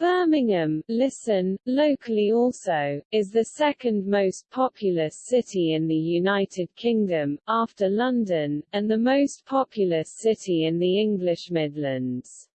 Birmingham, listen, locally also, is the second most populous city in the United Kingdom, after London, and the most populous city in the English Midlands.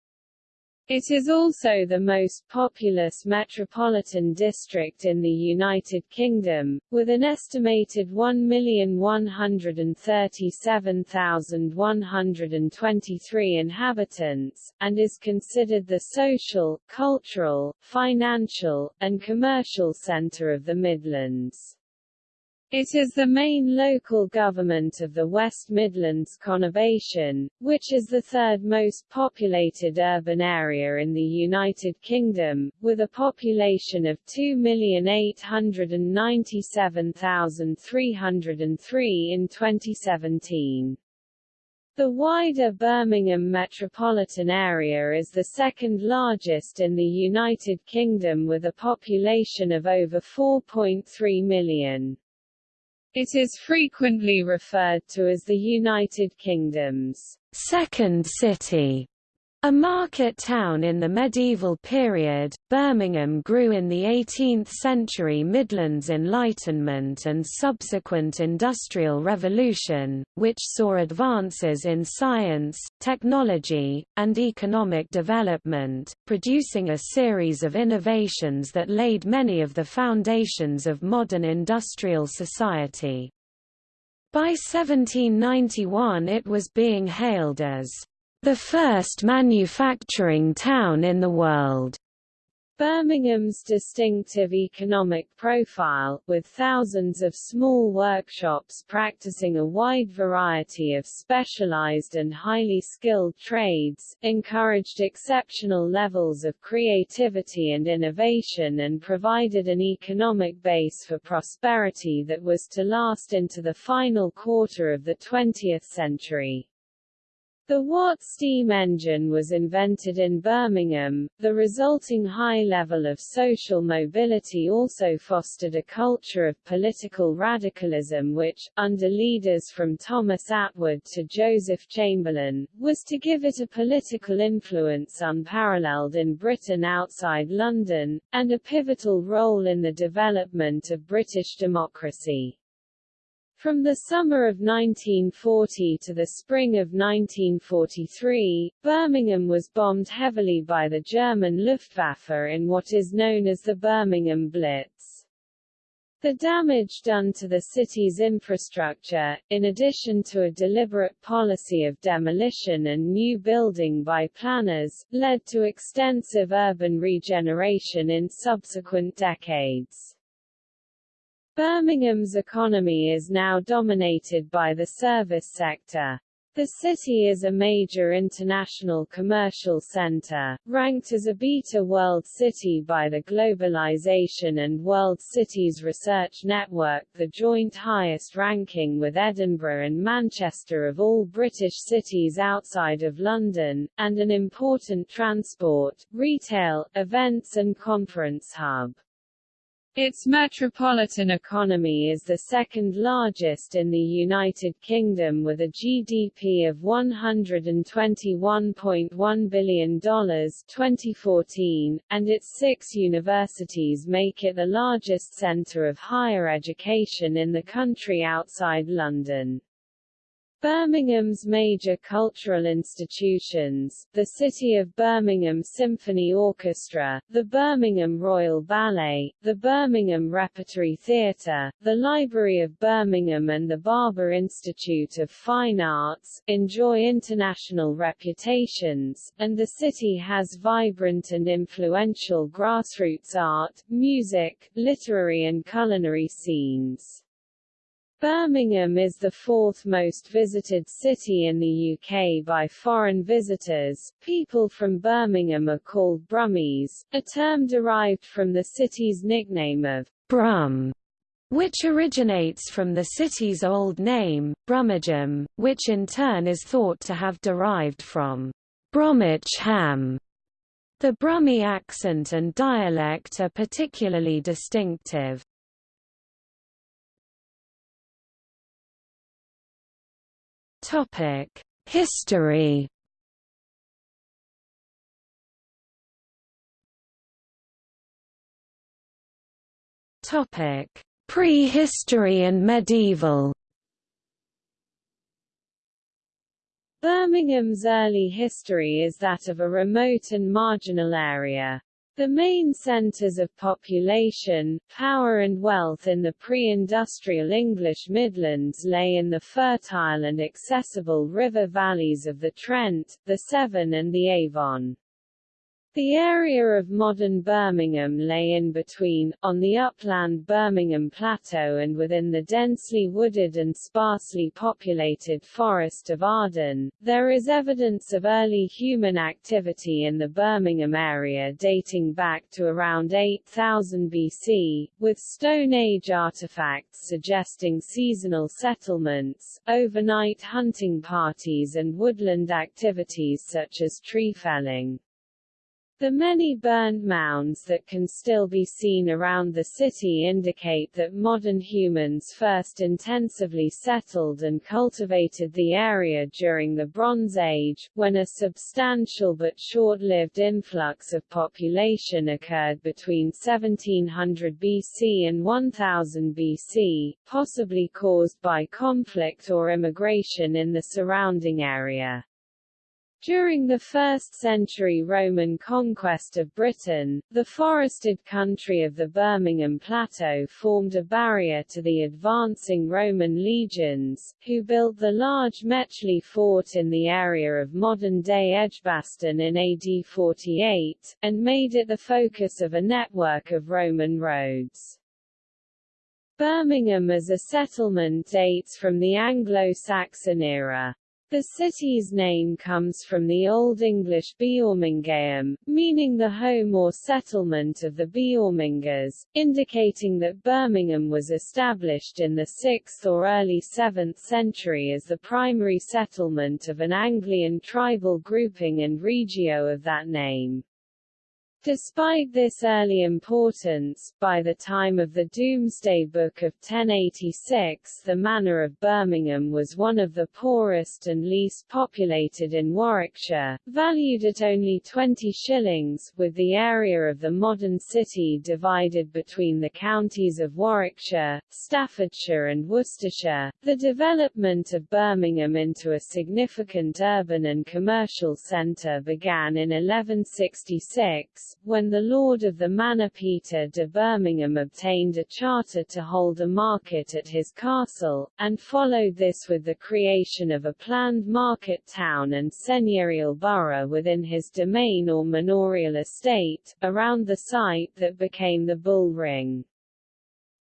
It is also the most populous metropolitan district in the United Kingdom, with an estimated 1,137,123 inhabitants, and is considered the social, cultural, financial, and commercial centre of the Midlands. It is the main local government of the West Midlands conurbation, which is the third most populated urban area in the United Kingdom, with a population of 2,897,303 in 2017. The wider Birmingham metropolitan area is the second largest in the United Kingdom with a population of over 4.3 million. It is frequently referred to as the United Kingdom's second city. A market town in the medieval period, Birmingham grew in the 18th-century Midlands Enlightenment and subsequent Industrial Revolution, which saw advances in science, technology, and economic development, producing a series of innovations that laid many of the foundations of modern industrial society. By 1791 it was being hailed as the first manufacturing town in the world. Birmingham's distinctive economic profile, with thousands of small workshops practicing a wide variety of specialized and highly skilled trades, encouraged exceptional levels of creativity and innovation and provided an economic base for prosperity that was to last into the final quarter of the 20th century. The Watt steam engine was invented in Birmingham. The resulting high level of social mobility also fostered a culture of political radicalism which, under leaders from Thomas Attwood to Joseph Chamberlain, was to give it a political influence unparalleled in Britain outside London, and a pivotal role in the development of British democracy. From the summer of 1940 to the spring of 1943, Birmingham was bombed heavily by the German Luftwaffe in what is known as the Birmingham Blitz. The damage done to the city's infrastructure, in addition to a deliberate policy of demolition and new building by planners, led to extensive urban regeneration in subsequent decades. Birmingham's economy is now dominated by the service sector. The city is a major international commercial center, ranked as a Beta World City by the Globalization and World Cities Research Network the joint highest ranking with Edinburgh and Manchester of all British cities outside of London, and an important transport, retail, events and conference hub. Its metropolitan economy is the second largest in the United Kingdom with a GDP of $121.1 billion 2014, and its six universities make it the largest centre of higher education in the country outside London. Birmingham's major cultural institutions, the City of Birmingham Symphony Orchestra, the Birmingham Royal Ballet, the Birmingham Repertory Theatre, the Library of Birmingham and the Barber Institute of Fine Arts, enjoy international reputations, and the city has vibrant and influential grassroots art, music, literary and culinary scenes. Birmingham is the fourth most visited city in the UK by foreign visitors. People from Birmingham are called Brummies, a term derived from the city's nickname of Brum, which originates from the city's old name, Brummagem, which in turn is thought to have derived from Bromwicham. The Brummie accent and dialect are particularly distinctive. History. Topic: Prehistory and medieval. Birmingham's early history is that of a remote and marginal area, the main centres of population, power and wealth in the pre-industrial English Midlands lay in the fertile and accessible river valleys of the Trent, the Severn and the Avon. The area of modern Birmingham lay in between, on the upland Birmingham Plateau and within the densely wooded and sparsely populated Forest of Arden. There is evidence of early human activity in the Birmingham area dating back to around 8000 BC, with Stone Age artifacts suggesting seasonal settlements, overnight hunting parties and woodland activities such as tree felling. The many burned mounds that can still be seen around the city indicate that modern humans first intensively settled and cultivated the area during the Bronze Age, when a substantial but short-lived influx of population occurred between 1700 BC and 1000 BC, possibly caused by conflict or immigration in the surrounding area. During the 1st century Roman conquest of Britain, the forested country of the Birmingham Plateau formed a barrier to the advancing Roman legions, who built the large Metchley fort in the area of modern-day Edgbaston in AD 48, and made it the focus of a network of Roman roads. Birmingham as a settlement dates from the Anglo-Saxon era. The city's name comes from the Old English Beormingaham, meaning the home or settlement of the Beormingas, indicating that Birmingham was established in the 6th or early 7th century as the primary settlement of an Anglian tribal grouping and regio of that name. Despite this early importance, by the time of the Domesday Book of 1086 the manor of Birmingham was one of the poorest and least populated in Warwickshire, valued at only 20 shillings, with the area of the modern city divided between the counties of Warwickshire, Staffordshire and Worcestershire. The development of Birmingham into a significant urban and commercial centre began in 1166, when the Lord of the Manor Peter de Birmingham obtained a charter to hold a market at his castle, and followed this with the creation of a planned market town and seigneurial borough within his domain or manorial estate, around the site that became the Bull Ring.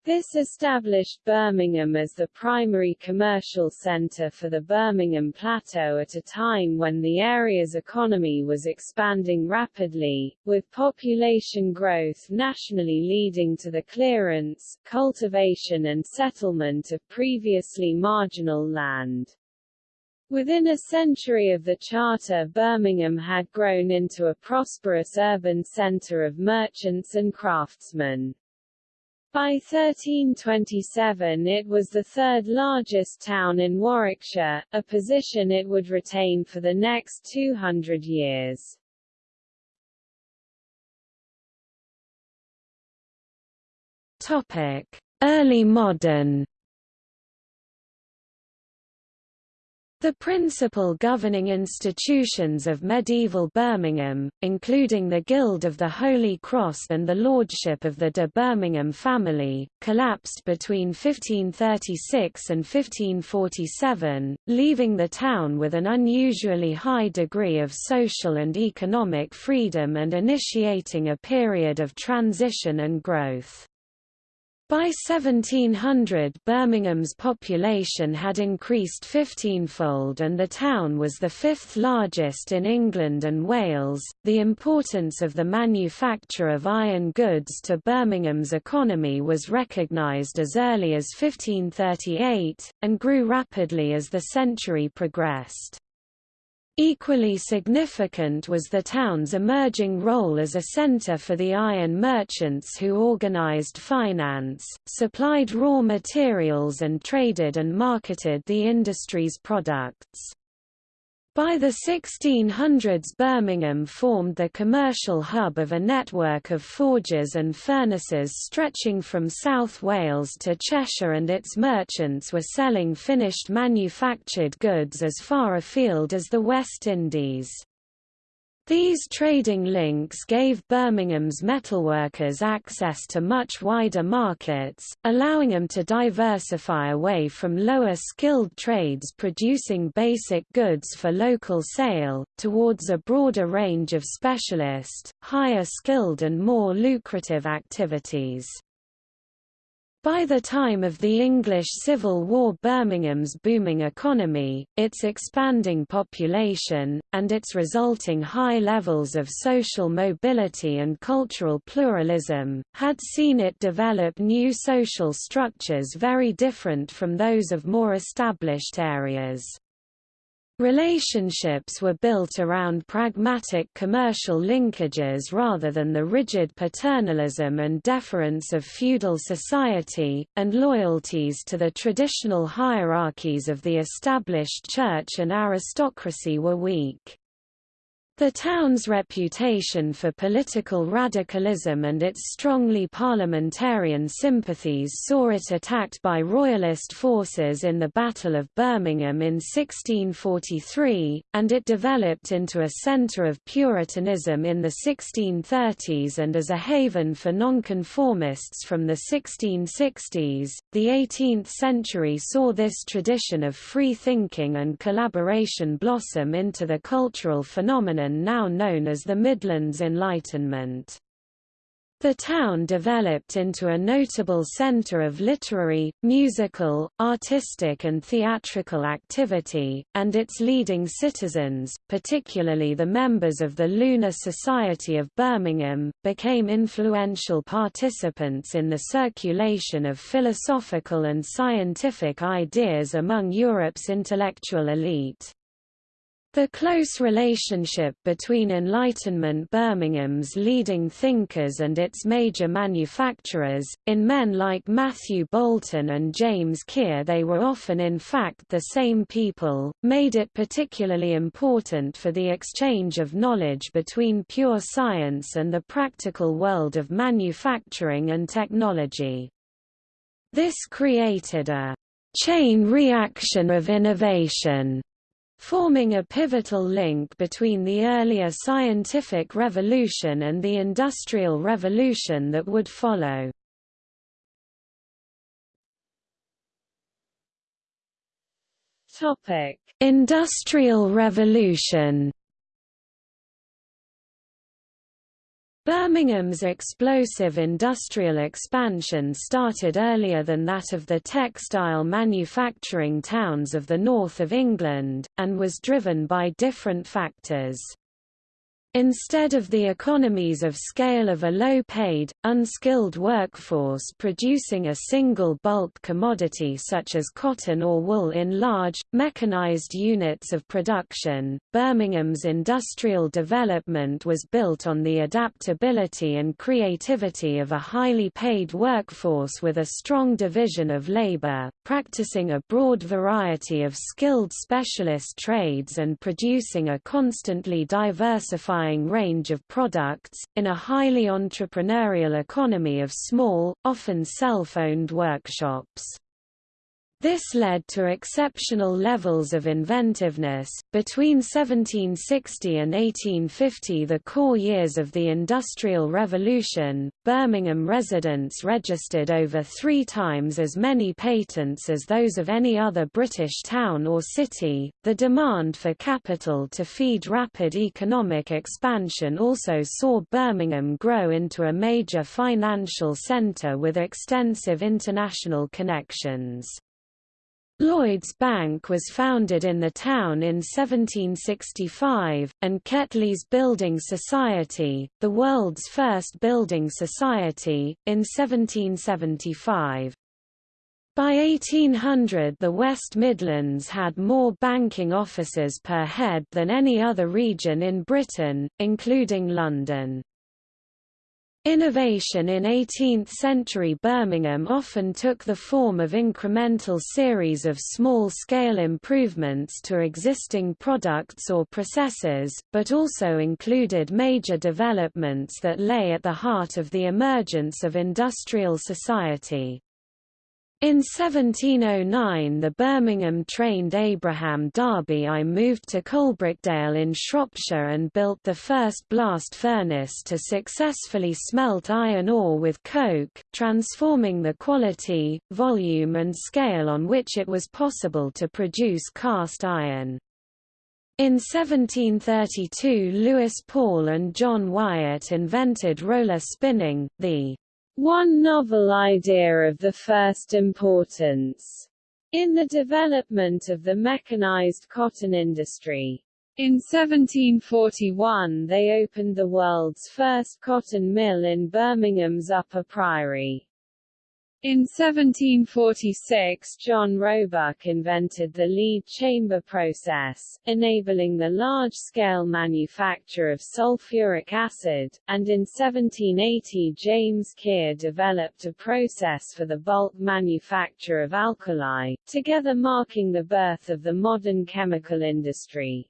This established Birmingham as the primary commercial center for the Birmingham Plateau at a time when the area's economy was expanding rapidly, with population growth nationally leading to the clearance, cultivation and settlement of previously marginal land. Within a century of the charter Birmingham had grown into a prosperous urban centre of merchants and craftsmen. By 1327 it was the third largest town in Warwickshire, a position it would retain for the next 200 years. Topic: Early modern The principal governing institutions of medieval Birmingham, including the Guild of the Holy Cross and the Lordship of the de Birmingham family, collapsed between 1536 and 1547, leaving the town with an unusually high degree of social and economic freedom and initiating a period of transition and growth. By 1700 Birmingham's population had increased 15-fold and the town was the fifth largest in England and Wales. The importance of the manufacture of iron goods to Birmingham's economy was recognised as early as 1538, and grew rapidly as the century progressed. Equally significant was the town's emerging role as a center for the iron merchants who organized finance, supplied raw materials and traded and marketed the industry's products. By the 1600s Birmingham formed the commercial hub of a network of forges and furnaces stretching from South Wales to Cheshire and its merchants were selling finished manufactured goods as far afield as the West Indies. These trading links gave Birmingham's metalworkers access to much wider markets, allowing them to diversify away from lower-skilled trades producing basic goods for local sale, towards a broader range of specialist, higher-skilled and more lucrative activities. By the time of the English Civil War Birmingham's booming economy, its expanding population, and its resulting high levels of social mobility and cultural pluralism, had seen it develop new social structures very different from those of more established areas. Relationships were built around pragmatic commercial linkages rather than the rigid paternalism and deference of feudal society, and loyalties to the traditional hierarchies of the established church and aristocracy were weak. The town's reputation for political radicalism and its strongly parliamentarian sympathies saw it attacked by Royalist forces in the Battle of Birmingham in 1643, and it developed into a centre of Puritanism in the 1630s and as a haven for nonconformists from the 1660s. The 18th century saw this tradition of free thinking and collaboration blossom into the cultural phenomenon now known as the Midlands Enlightenment. The town developed into a notable centre of literary, musical, artistic and theatrical activity, and its leading citizens, particularly the members of the Lunar Society of Birmingham, became influential participants in the circulation of philosophical and scientific ideas among Europe's intellectual elite. The close relationship between Enlightenment Birmingham's leading thinkers and its major manufacturers, in men like Matthew Boulton and James Keir they were often in fact the same people, made it particularly important for the exchange of knowledge between pure science and the practical world of manufacturing and technology. This created a chain reaction of innovation forming a pivotal link between the earlier scientific revolution and the industrial revolution that would follow. Topic: Industrial Revolution Birmingham's explosive industrial expansion started earlier than that of the textile manufacturing towns of the north of England, and was driven by different factors. Instead of the economies of scale of a low-paid, unskilled workforce producing a single bulk commodity such as cotton or wool in large, mechanized units of production, Birmingham's industrial development was built on the adaptability and creativity of a highly paid workforce with a strong division of labor, practicing a broad variety of skilled specialist trades and producing a constantly diversified range of products, in a highly entrepreneurial economy of small, often self-owned workshops. This led to exceptional levels of inventiveness. Between 1760 and 1850, the core years of the Industrial Revolution, Birmingham residents registered over three times as many patents as those of any other British town or city. The demand for capital to feed rapid economic expansion also saw Birmingham grow into a major financial centre with extensive international connections. Lloyd's Bank was founded in the town in 1765, and Ketley's Building Society, the world's first building society, in 1775. By 1800 the West Midlands had more banking offices per head than any other region in Britain, including London. Innovation in 18th-century Birmingham often took the form of incremental series of small-scale improvements to existing products or processes, but also included major developments that lay at the heart of the emergence of industrial society. In 1709 the Birmingham trained Abraham Darby I moved to Coalbrookdale in Shropshire and built the first blast furnace to successfully smelt iron ore with coke, transforming the quality, volume and scale on which it was possible to produce cast iron. In 1732 Lewis Paul and John Wyatt invented roller spinning, the one novel idea of the first importance in the development of the mechanized cotton industry. In 1741 they opened the world's first cotton mill in Birmingham's Upper Priory. In 1746 John Roebuck invented the lead chamber process, enabling the large-scale manufacture of sulfuric acid, and in 1780 James Keir developed a process for the bulk manufacture of alkali, together marking the birth of the modern chemical industry.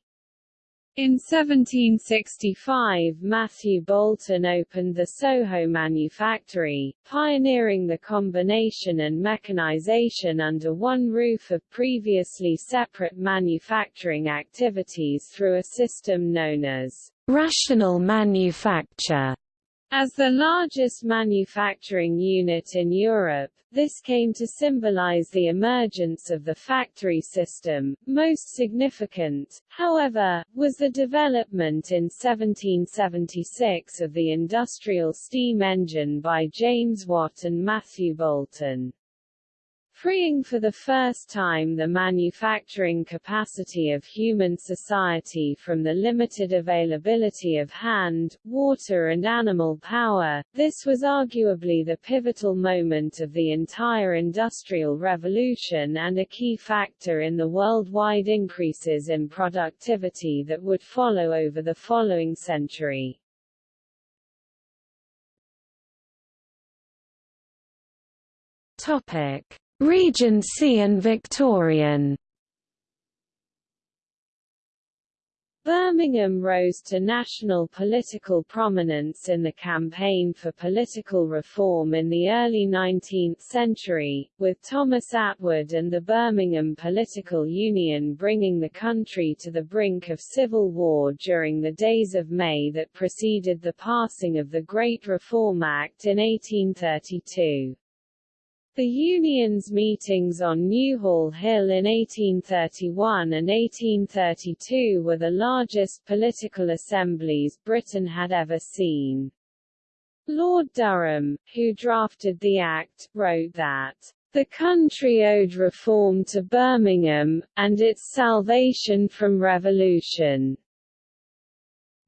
In 1765 Matthew Boulton opened the Soho Manufactory, pioneering the combination and mechanization under one roof of previously separate manufacturing activities through a system known as rational manufacture. As the largest manufacturing unit in Europe, this came to symbolize the emergence of the factory system. Most significant, however, was the development in 1776 of the industrial steam engine by James Watt and Matthew Boulton freeing for the first time the manufacturing capacity of human society from the limited availability of hand, water and animal power. This was arguably the pivotal moment of the entire Industrial Revolution and a key factor in the worldwide increases in productivity that would follow over the following century. Topic Regency and Victorian Birmingham rose to national political prominence in the campaign for political reform in the early 19th century, with Thomas Attwood and the Birmingham Political Union bringing the country to the brink of civil war during the days of May that preceded the passing of the Great Reform Act in 1832. The Union's meetings on Newhall Hill in 1831 and 1832 were the largest political assemblies Britain had ever seen. Lord Durham, who drafted the Act, wrote that the country owed reform to Birmingham, and its salvation from revolution.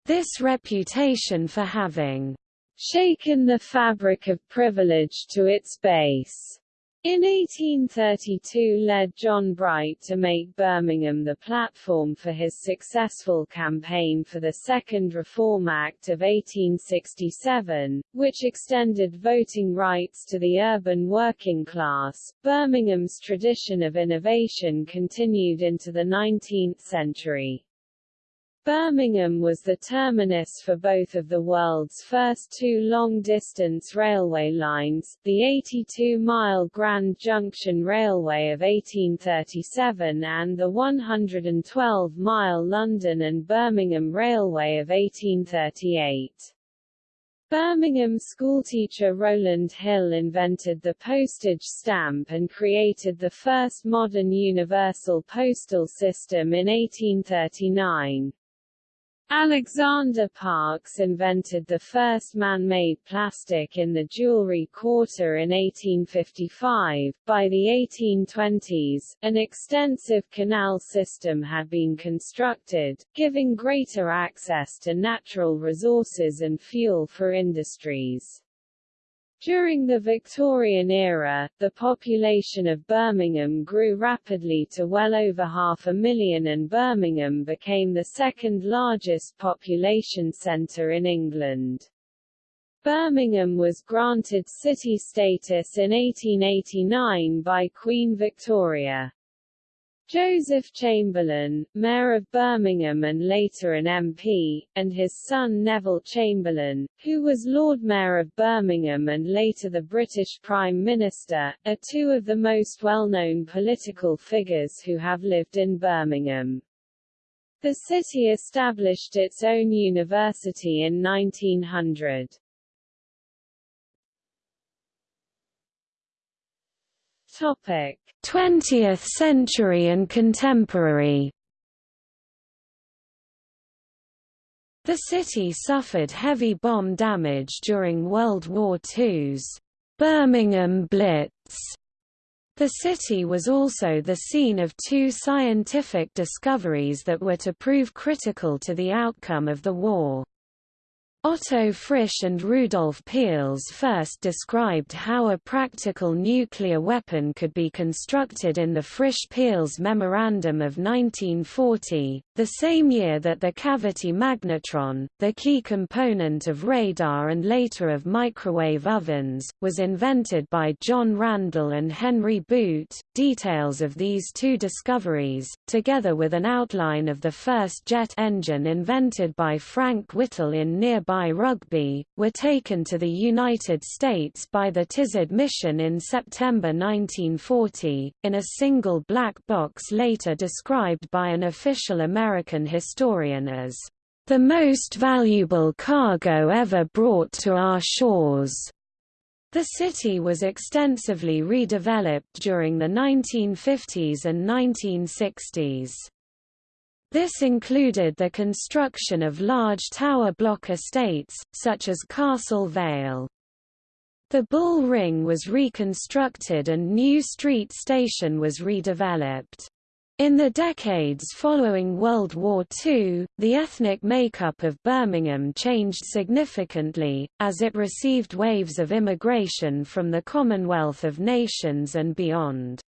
This reputation for having shaken the fabric of privilege to its base. In 1832 led John Bright to make Birmingham the platform for his successful campaign for the Second Reform Act of 1867, which extended voting rights to the urban working class. Birmingham's tradition of innovation continued into the 19th century. Birmingham was the terminus for both of the world's first two long-distance railway lines, the 82-mile Grand Junction Railway of 1837 and the 112-mile London and Birmingham Railway of 1838. Birmingham schoolteacher Rowland Hill invented the postage stamp and created the first modern universal postal system in 1839. Alexander Parkes invented the first man-made plastic in the jewelry quarter in 1855. By the 1820s, an extensive canal system had been constructed, giving greater access to natural resources and fuel for industries. During the Victorian era, the population of Birmingham grew rapidly to well over half a million and Birmingham became the second largest population centre in England. Birmingham was granted city status in 1889 by Queen Victoria. Joseph Chamberlain, Mayor of Birmingham and later an MP, and his son Neville Chamberlain, who was Lord Mayor of Birmingham and later the British Prime Minister, are two of the most well-known political figures who have lived in Birmingham. The city established its own university in 1900. Topic: 20th century and contemporary. The city suffered heavy bomb damage during World War II's Birmingham Blitz. The city was also the scene of two scientific discoveries that were to prove critical to the outcome of the war. Otto Frisch and Rudolf Peierls first described how a practical nuclear weapon could be constructed in the Frisch-Peierls Memorandum of 1940, the same year that the cavity magnetron, the key component of radar and later of microwave ovens, was invented by John Randall and Henry Boot. Details of these two discoveries, together with an outline of the first jet engine invented by Frank Whittle in nearby by Rugby, were taken to the United States by the Tizard mission in September 1940, in a single black box later described by an official American historian as the most valuable cargo ever brought to our shores. The city was extensively redeveloped during the 1950s and 1960s. This included the construction of large tower block estates, such as Castle Vale. The Bull Ring was reconstructed and New Street Station was redeveloped. In the decades following World War II, the ethnic makeup of Birmingham changed significantly, as it received waves of immigration from the Commonwealth of Nations and beyond.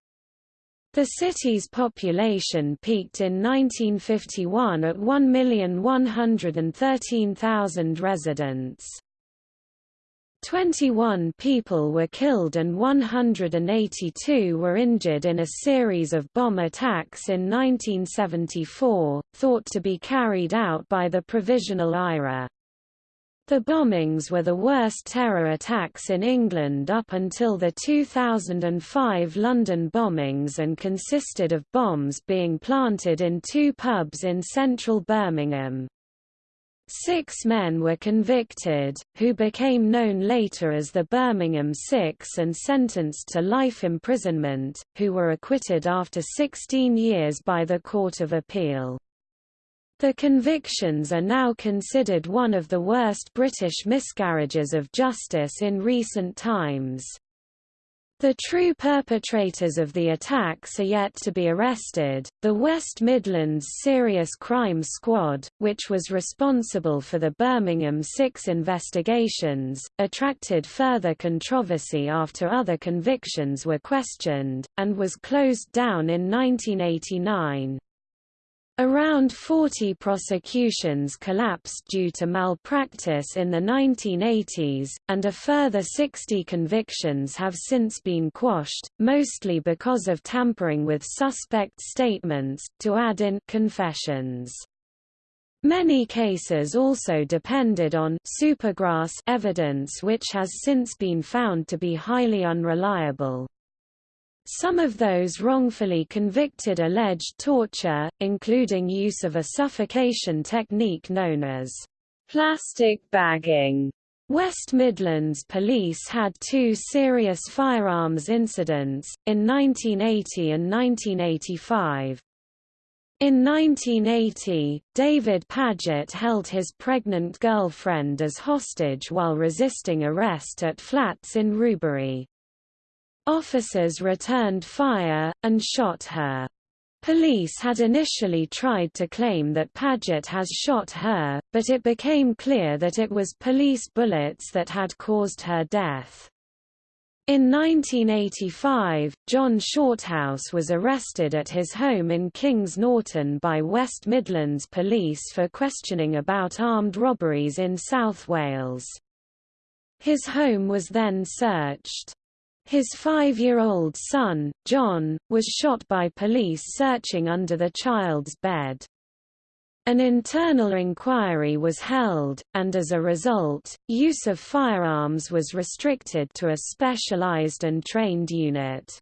The city's population peaked in 1951 at 1,113,000 residents. 21 people were killed and 182 were injured in a series of bomb attacks in 1974, thought to be carried out by the Provisional IRA. The bombings were the worst terror attacks in England up until the 2005 London bombings and consisted of bombs being planted in two pubs in central Birmingham. Six men were convicted, who became known later as the Birmingham Six and sentenced to life imprisonment, who were acquitted after 16 years by the Court of Appeal. The convictions are now considered one of the worst British miscarriages of justice in recent times. The true perpetrators of the attacks are yet to be arrested. The West Midlands Serious Crime Squad, which was responsible for the Birmingham Six investigations, attracted further controversy after other convictions were questioned, and was closed down in 1989. Around 40 prosecutions collapsed due to malpractice in the 1980s, and a further 60 convictions have since been quashed, mostly because of tampering with suspect statements, to add in confessions. Many cases also depended on supergrass evidence which has since been found to be highly unreliable. Some of those wrongfully convicted alleged torture, including use of a suffocation technique known as plastic bagging. West Midlands Police had two serious firearms incidents, in 1980 and 1985. In 1980, David Pagett held his pregnant girlfriend as hostage while resisting arrest at flats in Rubery. Officers returned fire, and shot her. Police had initially tried to claim that Pagett has shot her, but it became clear that it was police bullets that had caused her death. In 1985, John Shorthouse was arrested at his home in Kings Norton by West Midlands Police for questioning about armed robberies in South Wales. His home was then searched. His five-year-old son, John, was shot by police searching under the child's bed. An internal inquiry was held, and as a result, use of firearms was restricted to a specialized and trained unit.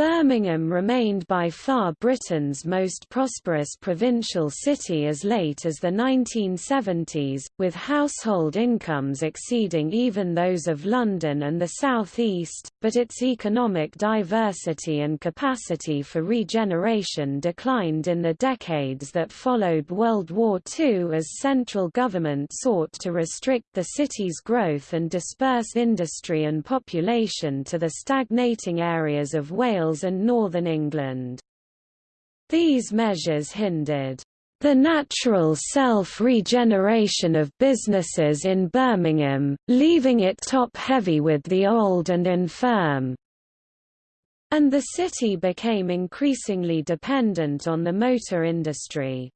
Birmingham remained by far Britain's most prosperous provincial city as late as the 1970s, with household incomes exceeding even those of London and the South East, but its economic diversity and capacity for regeneration declined in the decades that followed World War II as central government sought to restrict the city's growth and disperse industry and population to the stagnating areas of Wales Wales and northern England. These measures hindered the natural self-regeneration of businesses in Birmingham, leaving it top-heavy with the old and infirm. And the city became increasingly dependent on the motor industry.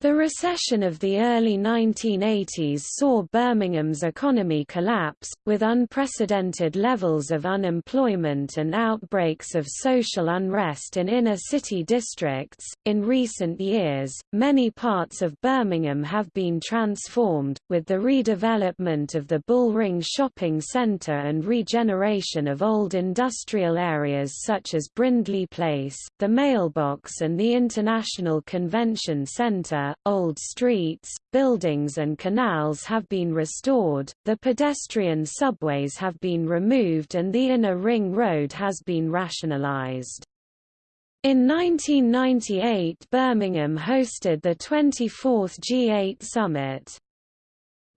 The recession of the early 1980s saw Birmingham's economy collapse, with unprecedented levels of unemployment and outbreaks of social unrest in inner city districts. In recent years, many parts of Birmingham have been transformed, with the redevelopment of the Bullring Shopping Centre and regeneration of old industrial areas such as Brindley Place, the Mailbox, and the International Convention Centre old streets, buildings and canals have been restored, the pedestrian subways have been removed and the inner ring road has been rationalized. In 1998 Birmingham hosted the 24th G8 Summit.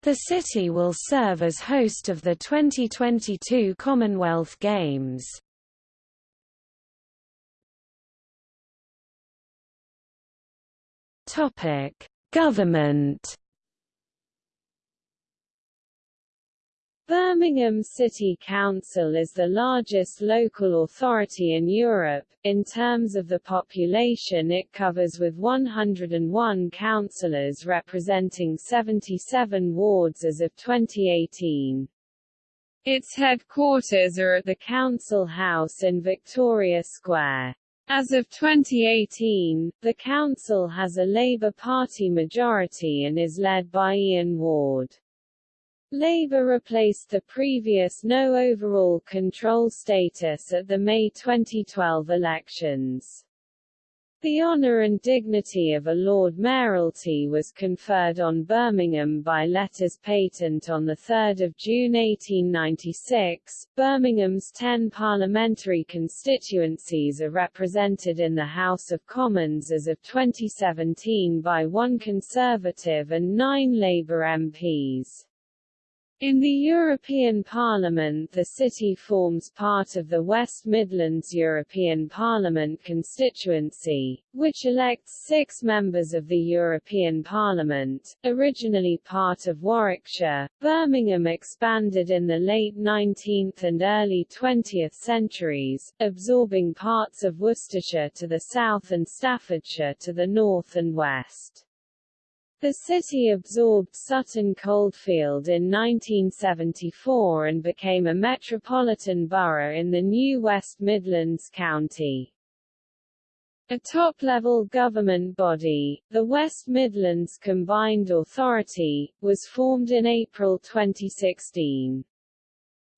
The city will serve as host of the 2022 Commonwealth Games. Topic: Government Birmingham City Council is the largest local authority in Europe. In terms of the population it covers with 101 councillors representing 77 wards as of 2018. Its headquarters are at the Council House in Victoria Square. As of 2018, the council has a Labour Party majority and is led by Ian Ward. Labour replaced the previous no overall control status at the May 2012 elections. The honour and dignity of a Lord Mayoralty was conferred on Birmingham by letters patent on 3 June 1896. Birmingham's ten parliamentary constituencies are represented in the House of Commons as of 2017 by one Conservative and nine Labour MPs. In the European Parliament the city forms part of the West Midlands European Parliament constituency, which elects six members of the European Parliament. Originally part of Warwickshire, Birmingham expanded in the late 19th and early 20th centuries, absorbing parts of Worcestershire to the south and Staffordshire to the north and west. The city absorbed Sutton Coldfield in 1974 and became a metropolitan borough in the new West Midlands County. A top-level government body, the West Midlands Combined Authority, was formed in April 2016.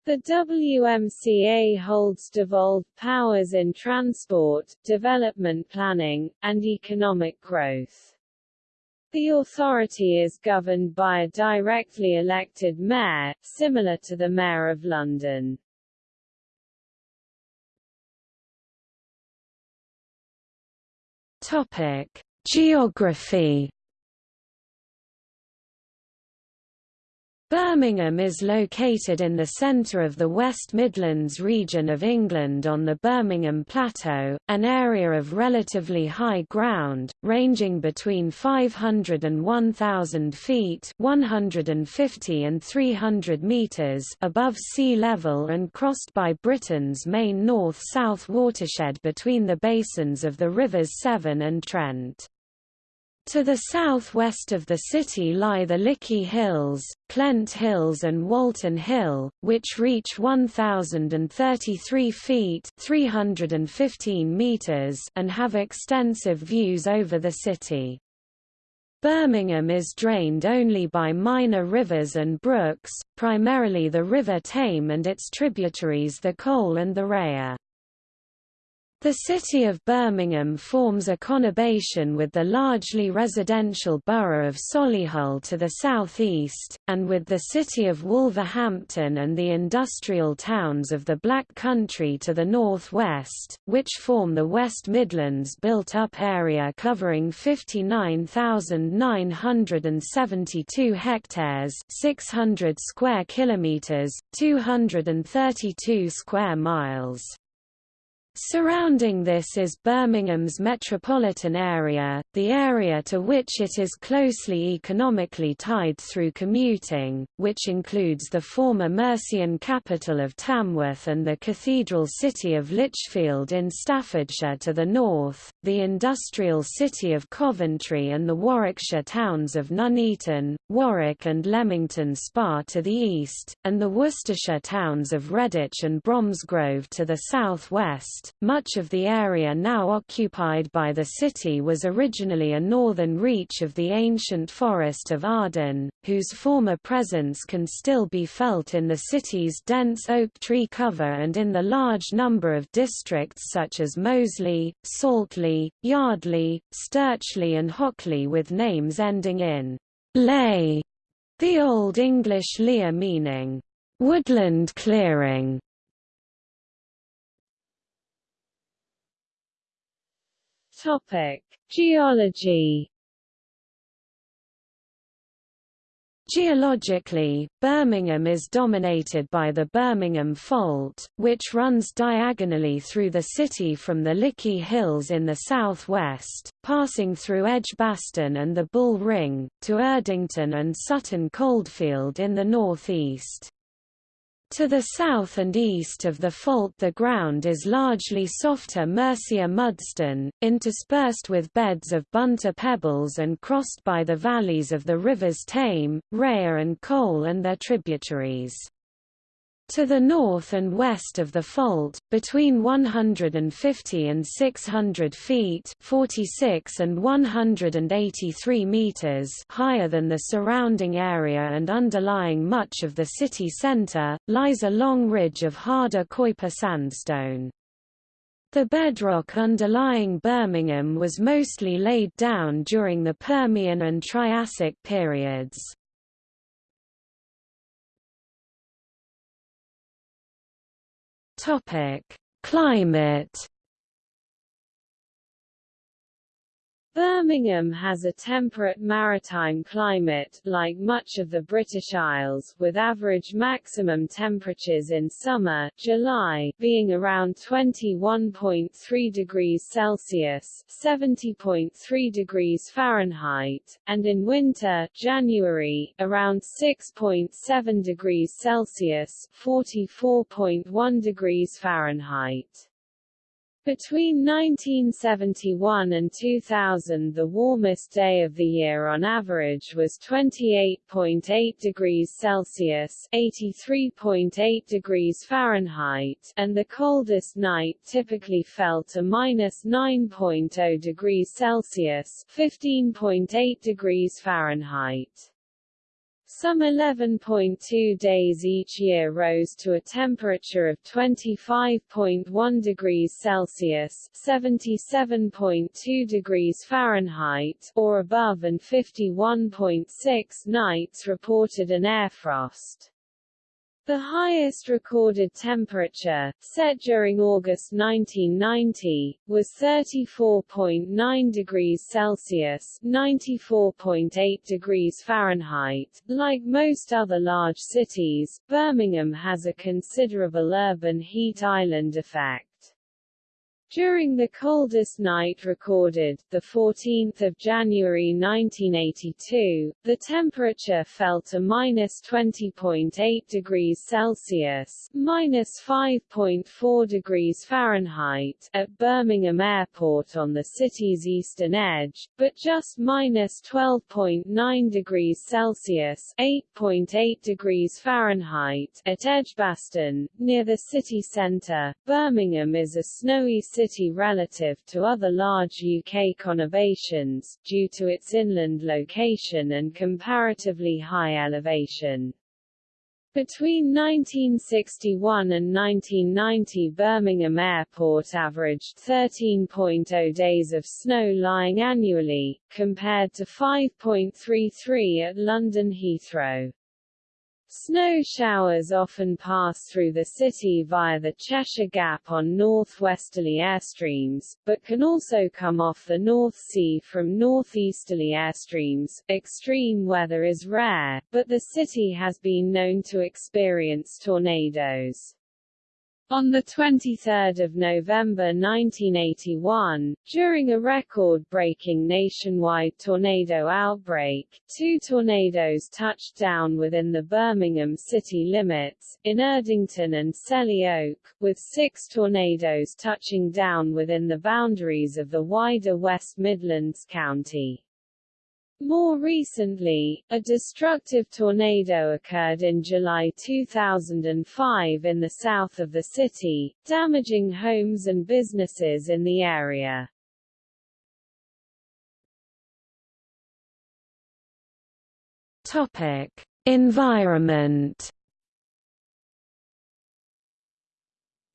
The WMCA holds devolved powers in transport, development planning, and economic growth. The authority is governed by a directly elected mayor, similar to the Mayor of London. Topic: Geography Birmingham is located in the centre of the West Midlands region of England on the Birmingham Plateau, an area of relatively high ground, ranging between 500 and 1,000 feet 150 and 300 metres above sea level and crossed by Britain's main north-south watershed between the basins of the rivers Severn and Trent. To the southwest of the city lie the Lickey Hills, Clent Hills and Walton Hill, which reach 1,033 feet 315 meters and have extensive views over the city. Birmingham is drained only by minor rivers and brooks, primarily the River Tame and its tributaries the Cole and the Rea. The city of Birmingham forms a conurbation with the largely residential borough of Solihull to the southeast, and with the city of Wolverhampton and the industrial towns of the Black Country to the northwest, which form the West Midlands built-up area covering 59,972 hectares 600 square kilometres, 232 square miles. Surrounding this is Birmingham's metropolitan area, the area to which it is closely economically tied through commuting, which includes the former Mercian capital of Tamworth and the cathedral city of Lichfield in Staffordshire to the north, the industrial city of Coventry and the Warwickshire towns of Nuneaton, Warwick and Leamington Spa to the east, and the Worcestershire towns of Redditch and Bromsgrove to the southwest much of the area now occupied by the city was originally a northern reach of the ancient forest of Arden, whose former presence can still be felt in the city's dense oak tree cover and in the large number of districts such as Moseley, Saltley, Yardley, Stirchley and Hockley with names ending in ley, the Old English lea meaning woodland clearing. Topic: Geology Geologically, Birmingham is dominated by the Birmingham Fault, which runs diagonally through the city from the Lickey Hills in the southwest, passing through Edgbaston and the Bull Ring, to Erdington and Sutton Coldfield in the northeast. To the south and east of the fault the ground is largely softer Mercia mudstone, interspersed with beds of bunter pebbles and crossed by the valleys of the rivers Tame, Rea and Cole and their tributaries. To the north and west of the fault, between 150 and 600 feet 46 and 183 meters higher than the surrounding area and underlying much of the city center, lies a long ridge of harder Keuper sandstone. The bedrock underlying Birmingham was mostly laid down during the Permian and Triassic periods. Topic: Climate Birmingham has a temperate maritime climate, like much of the British Isles, with average maximum temperatures in summer July being around 21.3 degrees Celsius (70.3 degrees Fahrenheit), and in winter January around 6.7 degrees Celsius (44.1 degrees Fahrenheit). Between 1971 and 2000 the warmest day of the year on average was 28.8 degrees Celsius 83.8 degrees Fahrenheit, and the coldest night typically fell to minus 9.0 degrees Celsius 15.8 degrees Fahrenheit. Some 11.2 days each year rose to a temperature of 25.1 degrees Celsius (77.2 degrees Fahrenheit) or above and 51.6 nights reported an air frost. The highest recorded temperature, set during August 1990, was 34.9 degrees Celsius (94.8 degrees Fahrenheit). Like most other large cities, Birmingham has a considerable urban heat island effect. During the coldest night recorded, 14 January 1982, the temperature fell to minus 20.8 degrees Celsius minus 5.4 degrees Fahrenheit at Birmingham Airport on the city's eastern edge, but just minus 12.9 degrees Celsius 8.8 degrees Fahrenheit at Edgbaston, near the city centre. Birmingham is a snowy city city relative to other large UK conurbations, due to its inland location and comparatively high elevation. Between 1961 and 1990 Birmingham Airport averaged 13.0 days of snow lying annually, compared to 5.33 at London Heathrow. Snow showers often pass through the city via the Cheshire Gap on northwesterly airstreams, but can also come off the North Sea from northeasterly airstreams. Extreme weather is rare, but the city has been known to experience tornadoes. On 23 November 1981, during a record-breaking nationwide tornado outbreak, two tornadoes touched down within the Birmingham city limits, in Erdington and Selly Oak, with six tornadoes touching down within the boundaries of the wider West Midlands County. More recently, a destructive tornado occurred in July 2005 in the south of the city, damaging homes and businesses in the area. Topic: Environment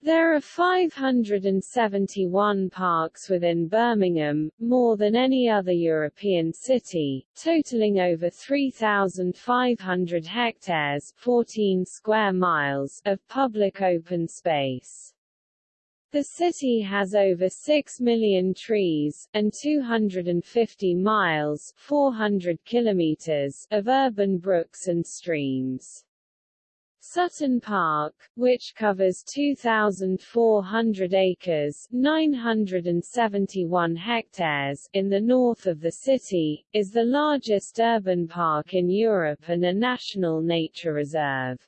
There are 571 parks within Birmingham, more than any other European city, totaling over 3,500 hectares 14 square miles of public open space. The city has over 6 million trees, and 250 miles 400 kilometers of urban brooks and streams. Sutton Park, which covers 2,400 acres 971 hectares in the north of the city, is the largest urban park in Europe and a national nature reserve.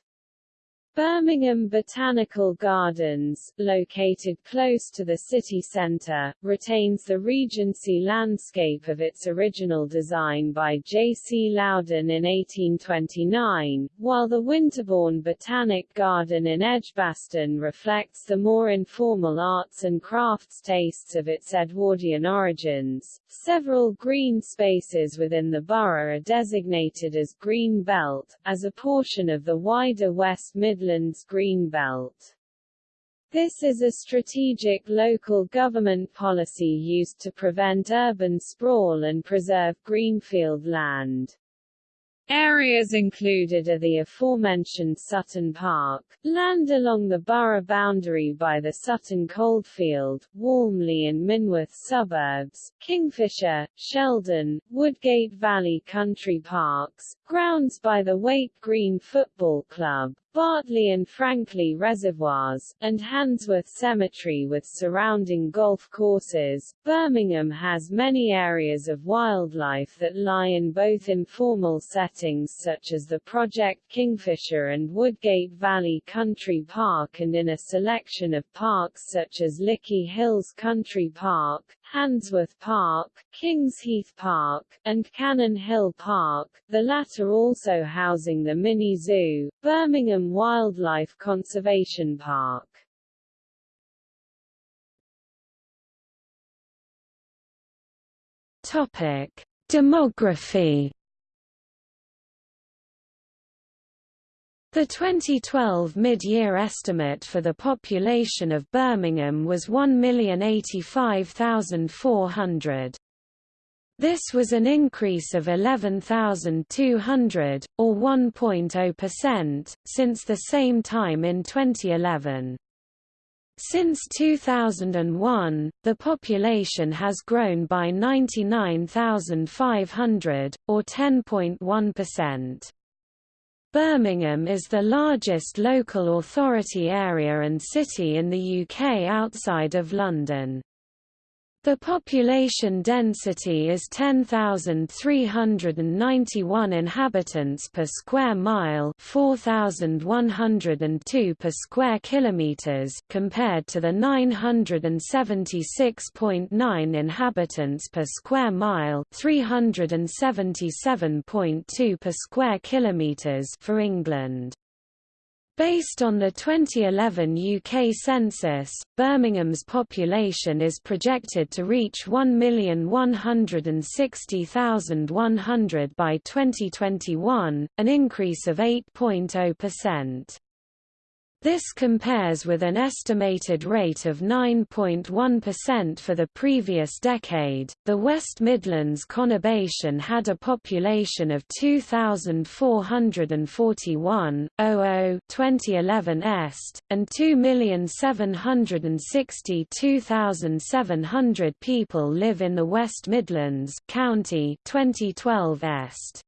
Birmingham Botanical Gardens, located close to the city centre, retains the Regency landscape of its original design by J. C. Loudon in 1829, while the Winterbourne Botanic Garden in Edgbaston reflects the more informal arts and crafts tastes of its Edwardian origins. Several green spaces within the borough are designated as Green Belt, as a portion of the wider West Midlands Midlands Green Belt. This is a strategic local government policy used to prevent urban sprawl and preserve greenfield land. Areas included are the aforementioned Sutton Park, land along the borough boundary by the Sutton Coldfield, Walmley and Minworth suburbs, Kingfisher, Sheldon, Woodgate Valley Country Parks, grounds by the Waite Green Football Club, Bartley and Frankley Reservoirs, and Handsworth Cemetery with surrounding golf courses. Birmingham has many areas of wildlife that lie in both informal settings such as the Project Kingfisher and Woodgate Valley Country Park and in a selection of parks such as Lickey Hills Country Park, Handsworth Park, Kings Heath Park, and Cannon Hill Park, the latter also housing the Mini Zoo, Birmingham Wildlife Conservation Park. Topic: Demography The 2012 mid-year estimate for the population of Birmingham was 1,085,400. This was an increase of 11,200, or 1.0%, since the same time in 2011. Since 2001, the population has grown by 99,500, or 10.1%. Birmingham is the largest local authority area and city in the UK outside of London. The population density is 10,391 inhabitants per square mile, 4,102 per square kilometers, compared to the 976.9 inhabitants per square mile, 377.2 per square kilometers for England. Based on the 2011 UK census, Birmingham's population is projected to reach 1,160,100 by 2021, an increase of 8.0%. This compares with an estimated rate of 9.1% for the previous decade. The West Midlands conurbation had a population of 2,441, 00 2011 est, and 2,762,700 people live in the West Midlands County 2012 est.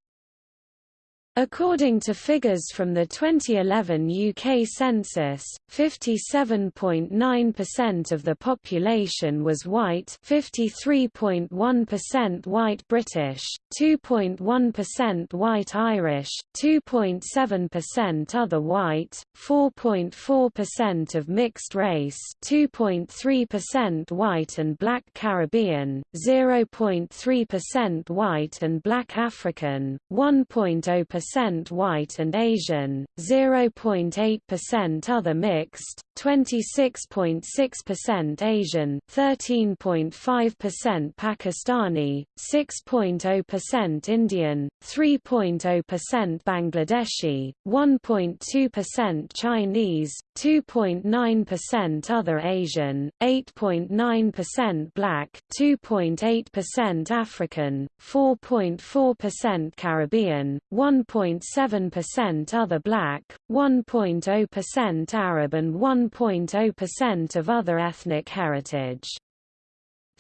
According to figures from the 2011 UK census, 57.9% of the population was white 53.1% white British, 2.1% white Irish, 2.7% other white, 4.4% of mixed race 2.3% white and black Caribbean, 0.3% white and black African, 1.0% percent white and Asian, 0.8% other mixed, 26.6% Asian, 13.5% Pakistani, 6.0% Indian, 3.0% Bangladeshi, 1.2% Chinese, 2.9% other Asian, 8.9% black, 2.8% African, 4.4% Caribbean, 1.7% other black, 1.0% Arab and 1 1.0% of other ethnic heritage.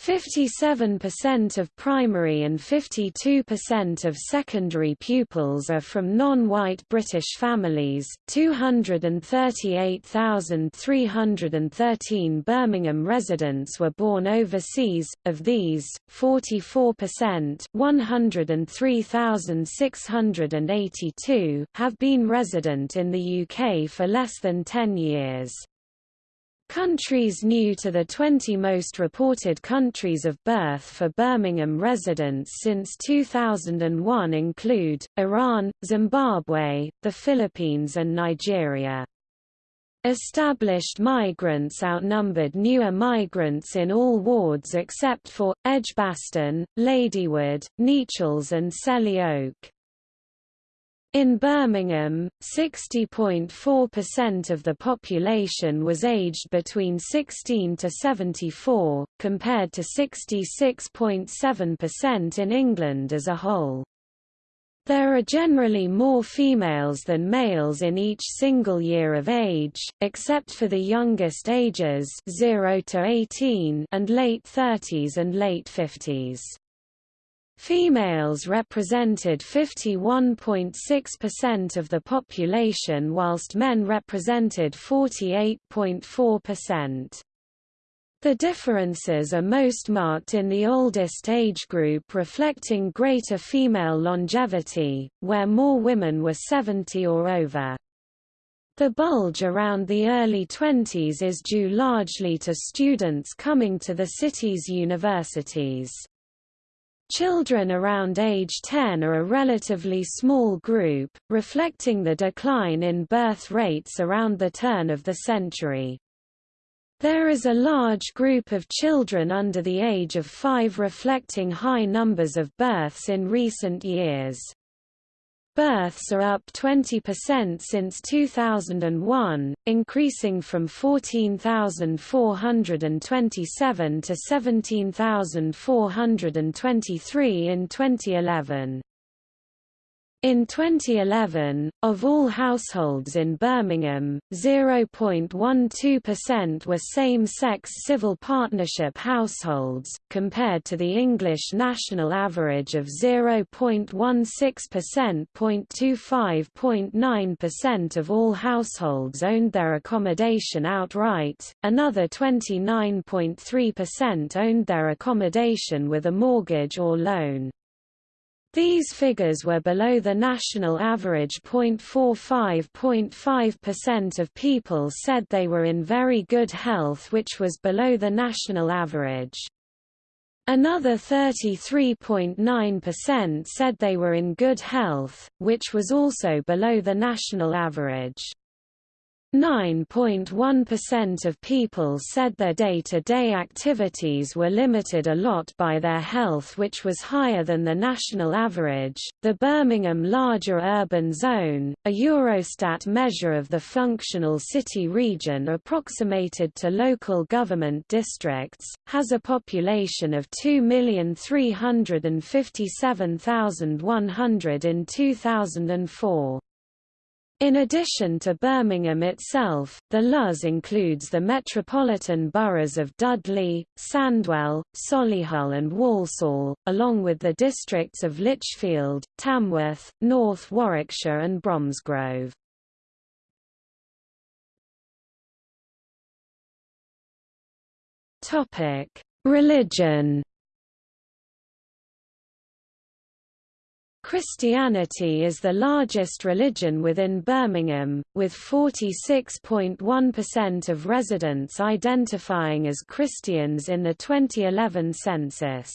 57% of primary and 52% of secondary pupils are from non-white British families. 238,313 Birmingham residents were born overseas, of these, 44% 103,682 have been resident in the UK for less than 10 years. Countries new to the 20 most reported countries of birth for Birmingham residents since 2001 include, Iran, Zimbabwe, the Philippines and Nigeria. Established migrants outnumbered newer migrants in all wards except for, Edgbaston, Ladywood, Nechells and Selly Oak. In Birmingham, 60.4% of the population was aged between 16 to 74, compared to 66.7% in England as a whole. There are generally more females than males in each single year of age, except for the youngest ages 0 to 18 and late 30s and late 50s. Females represented 51.6% of the population whilst men represented 48.4%. The differences are most marked in the oldest age group reflecting greater female longevity, where more women were 70 or over. The bulge around the early 20s is due largely to students coming to the city's universities. Children around age 10 are a relatively small group, reflecting the decline in birth rates around the turn of the century. There is a large group of children under the age of 5 reflecting high numbers of births in recent years. Births are up 20% since 2001, increasing from 14,427 to 17,423 in 2011. In 2011, of all households in Birmingham, 0.12% were same-sex civil partnership households, compared to the English national average of 0.16%. 0.25.9% of all households owned their accommodation outright, another 29.3% owned their accommodation with a mortgage or loan. These figures were below the national average 0.45.5% of people said they were in very good health which was below the national average. Another 33.9% said they were in good health, which was also below the national average. 9.1% of people said their day-to-day -day activities were limited a lot by their health which was higher than the national average. The Birmingham Larger Urban Zone, a Eurostat measure of the functional city region approximated to local government districts, has a population of 2,357,100 in 2004. In addition to Birmingham itself, the LUZ includes the metropolitan boroughs of Dudley, Sandwell, Solihull and Walsall, along with the districts of Lichfield, Tamworth, North Warwickshire and Bromsgrove. Religion Christianity is the largest religion within Birmingham, with 46.1% of residents identifying as Christians in the 2011 census.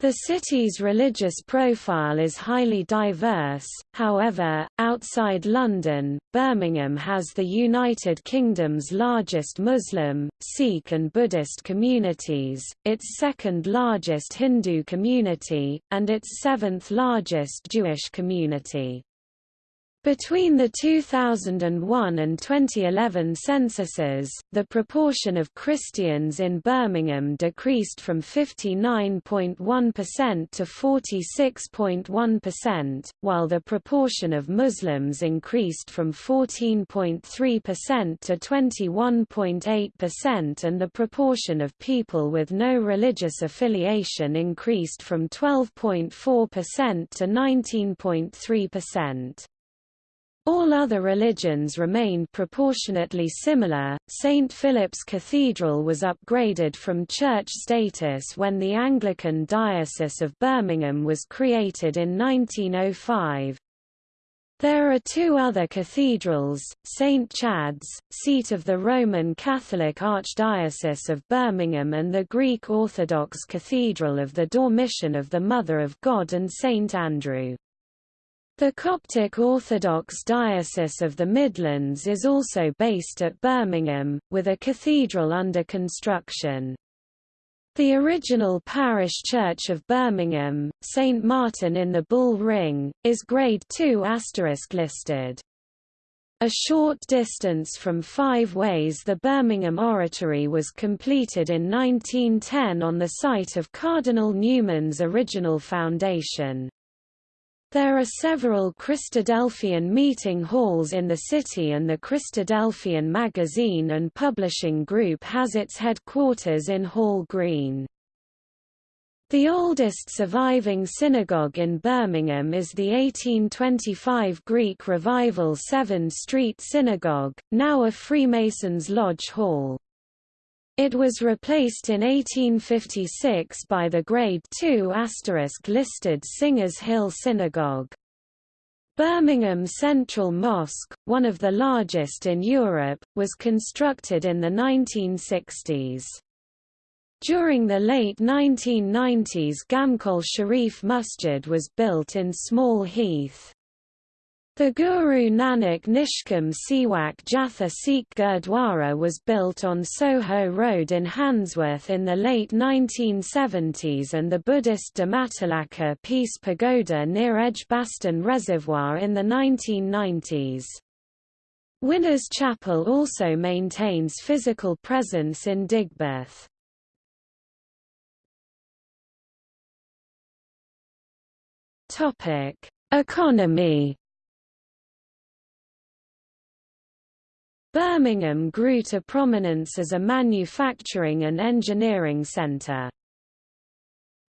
The city's religious profile is highly diverse, however, outside London, Birmingham has the United Kingdom's largest Muslim, Sikh and Buddhist communities, its second largest Hindu community, and its seventh largest Jewish community. Between the 2001 and 2011 censuses, the proportion of Christians in Birmingham decreased from 59.1% to 46.1%, while the proportion of Muslims increased from 14.3% to 21.8% and the proportion of people with no religious affiliation increased from 12.4% to 19.3%. All other religions remained proportionately similar. St. Philip's Cathedral was upgraded from church status when the Anglican Diocese of Birmingham was created in 1905. There are two other cathedrals, St. Chad's, seat of the Roman Catholic Archdiocese of Birmingham and the Greek Orthodox Cathedral of the Dormition of the Mother of God and St. Andrew. The Coptic Orthodox Diocese of the Midlands is also based at Birmingham, with a cathedral under construction. The original parish church of Birmingham, St Martin in the Bull Ring, is Grade II listed. A short distance from Five Ways the Birmingham Oratory was completed in 1910 on the site of Cardinal Newman's original foundation. There are several Christadelphian meeting halls in the city and the Christadelphian magazine and publishing group has its headquarters in Hall Green. The oldest surviving synagogue in Birmingham is the 1825 Greek Revival Severn Street Synagogue, now a Freemasons Lodge Hall. It was replaced in 1856 by the Grade II listed Singers Hill Synagogue. Birmingham Central Mosque, one of the largest in Europe, was constructed in the 1960s. During the late 1990s Ghamkol Sharif Masjid was built in Small Heath. The Guru Nanak Nishkam Sewak Jatha Sikh Gurdwara was built on Soho Road in Handsworth in the late 1970s and the Buddhist Dhammatilaka Peace Pagoda near Edgbaston Reservoir in the 1990s. Winners Chapel also maintains physical presence in Digbeth. Economy Birmingham grew to prominence as a manufacturing and engineering centre.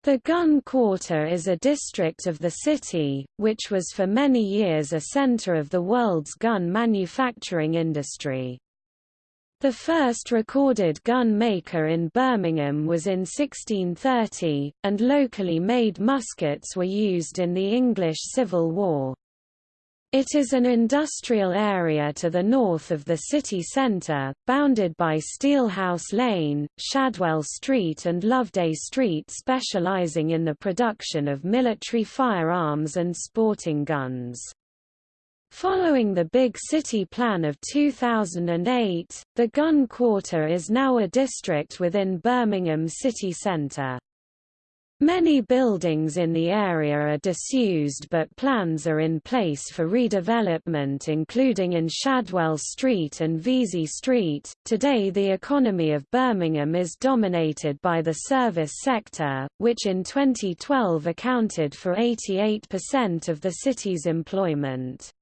The Gun Quarter is a district of the city, which was for many years a centre of the world's gun manufacturing industry. The first recorded gun maker in Birmingham was in 1630, and locally made muskets were used in the English Civil War. It is an industrial area to the north of the city centre, bounded by Steelhouse Lane, Shadwell Street and Loveday Street specialising in the production of military firearms and sporting guns. Following the Big City Plan of 2008, the Gun Quarter is now a district within Birmingham city centre. Many buildings in the area are disused but plans are in place for redevelopment including in Shadwell Street and Vesey Street. Today the economy of Birmingham is dominated by the service sector, which in 2012 accounted for 88% of the city's employment.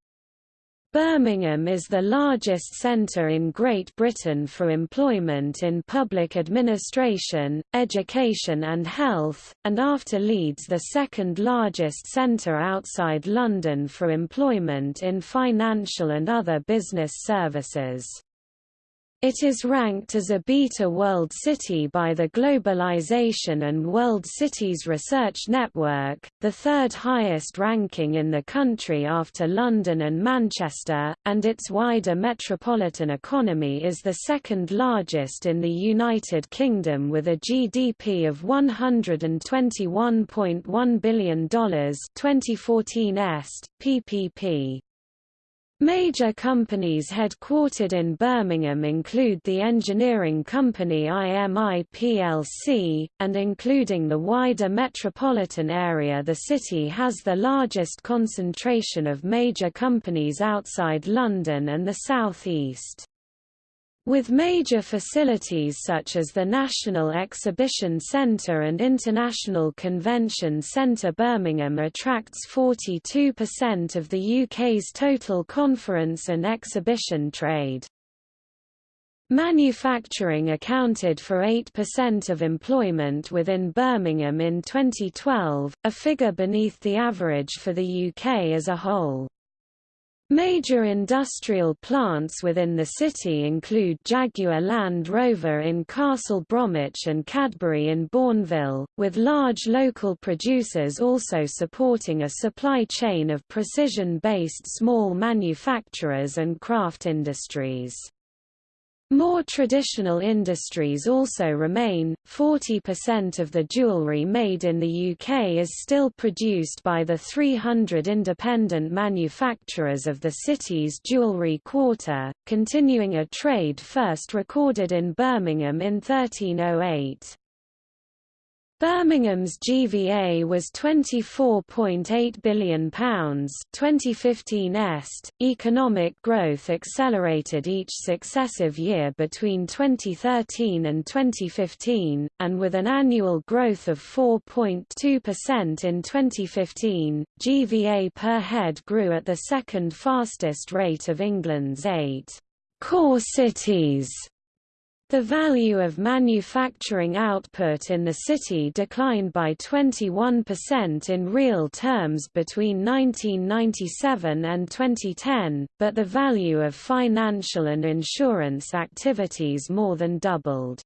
Birmingham is the largest centre in Great Britain for employment in public administration, education and health, and after Leeds the second largest centre outside London for employment in financial and other business services. It is ranked as a Beta World City by the Globalization and World Cities Research Network, the third highest ranking in the country after London and Manchester, and its wider metropolitan economy is the second largest in the United Kingdom with a GDP of $121.1 billion 2014 est, ppp. Major companies headquartered in Birmingham include the engineering company IMI plc, and including the wider metropolitan area the city has the largest concentration of major companies outside London and the South East. With major facilities such as the National Exhibition Centre and International Convention Centre Birmingham attracts 42% of the UK's total conference and exhibition trade. Manufacturing accounted for 8% of employment within Birmingham in 2012, a figure beneath the average for the UK as a whole. Major industrial plants within the city include Jaguar Land Rover in Castle Bromwich and Cadbury in Bournville, with large local producers also supporting a supply chain of precision-based small manufacturers and craft industries. More traditional industries also remain. 40% of the jewellery made in the UK is still produced by the 300 independent manufacturers of the city's jewellery quarter, continuing a trade first recorded in Birmingham in 1308. Birmingham's GVA was £24.8 billion 2015 est. Economic growth accelerated each successive year between 2013 and 2015, and with an annual growth of 4.2% in 2015, GVA per head grew at the second fastest rate of England's eight core cities the value of manufacturing output in the city declined by 21% in real terms between 1997 and 2010, but the value of financial and insurance activities more than doubled.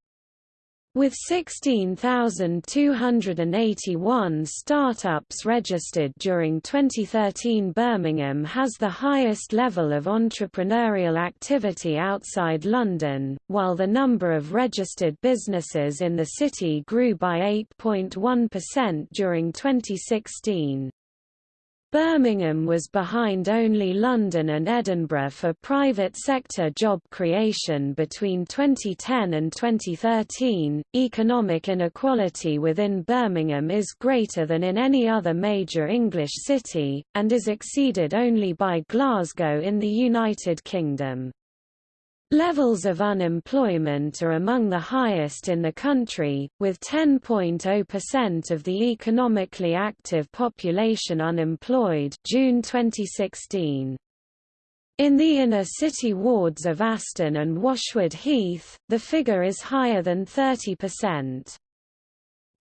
With 16,281 startups registered during 2013 Birmingham has the highest level of entrepreneurial activity outside London, while the number of registered businesses in the city grew by 8.1% during 2016. Birmingham was behind only London and Edinburgh for private sector job creation between 2010 and 2013. Economic inequality within Birmingham is greater than in any other major English city, and is exceeded only by Glasgow in the United Kingdom. Levels of unemployment are among the highest in the country, with 10.0% of the economically active population unemployed June 2016. In the inner city wards of Aston and Washwood Heath, the figure is higher than 30%.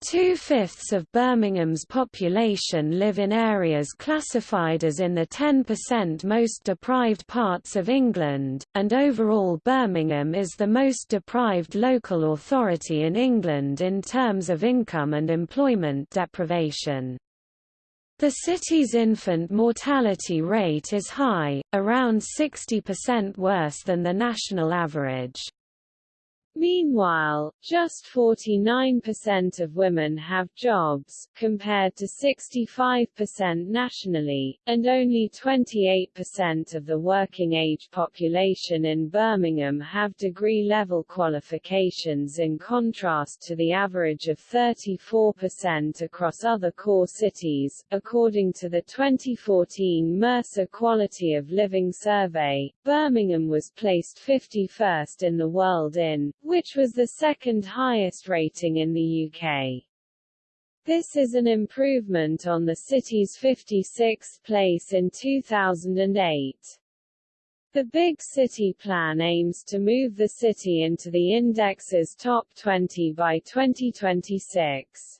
Two-fifths of Birmingham's population live in areas classified as in the 10% most deprived parts of England, and overall Birmingham is the most deprived local authority in England in terms of income and employment deprivation. The city's infant mortality rate is high, around 60% worse than the national average. Meanwhile, just 49% of women have jobs, compared to 65% nationally, and only 28% of the working-age population in Birmingham have degree-level qualifications in contrast to the average of 34% across other core cities. According to the 2014 Mercer Quality of Living Survey, Birmingham was placed 51st in the world in which was the second highest rating in the UK. This is an improvement on the city's 56th place in 2008. The Big City Plan aims to move the city into the index's top 20 by 2026.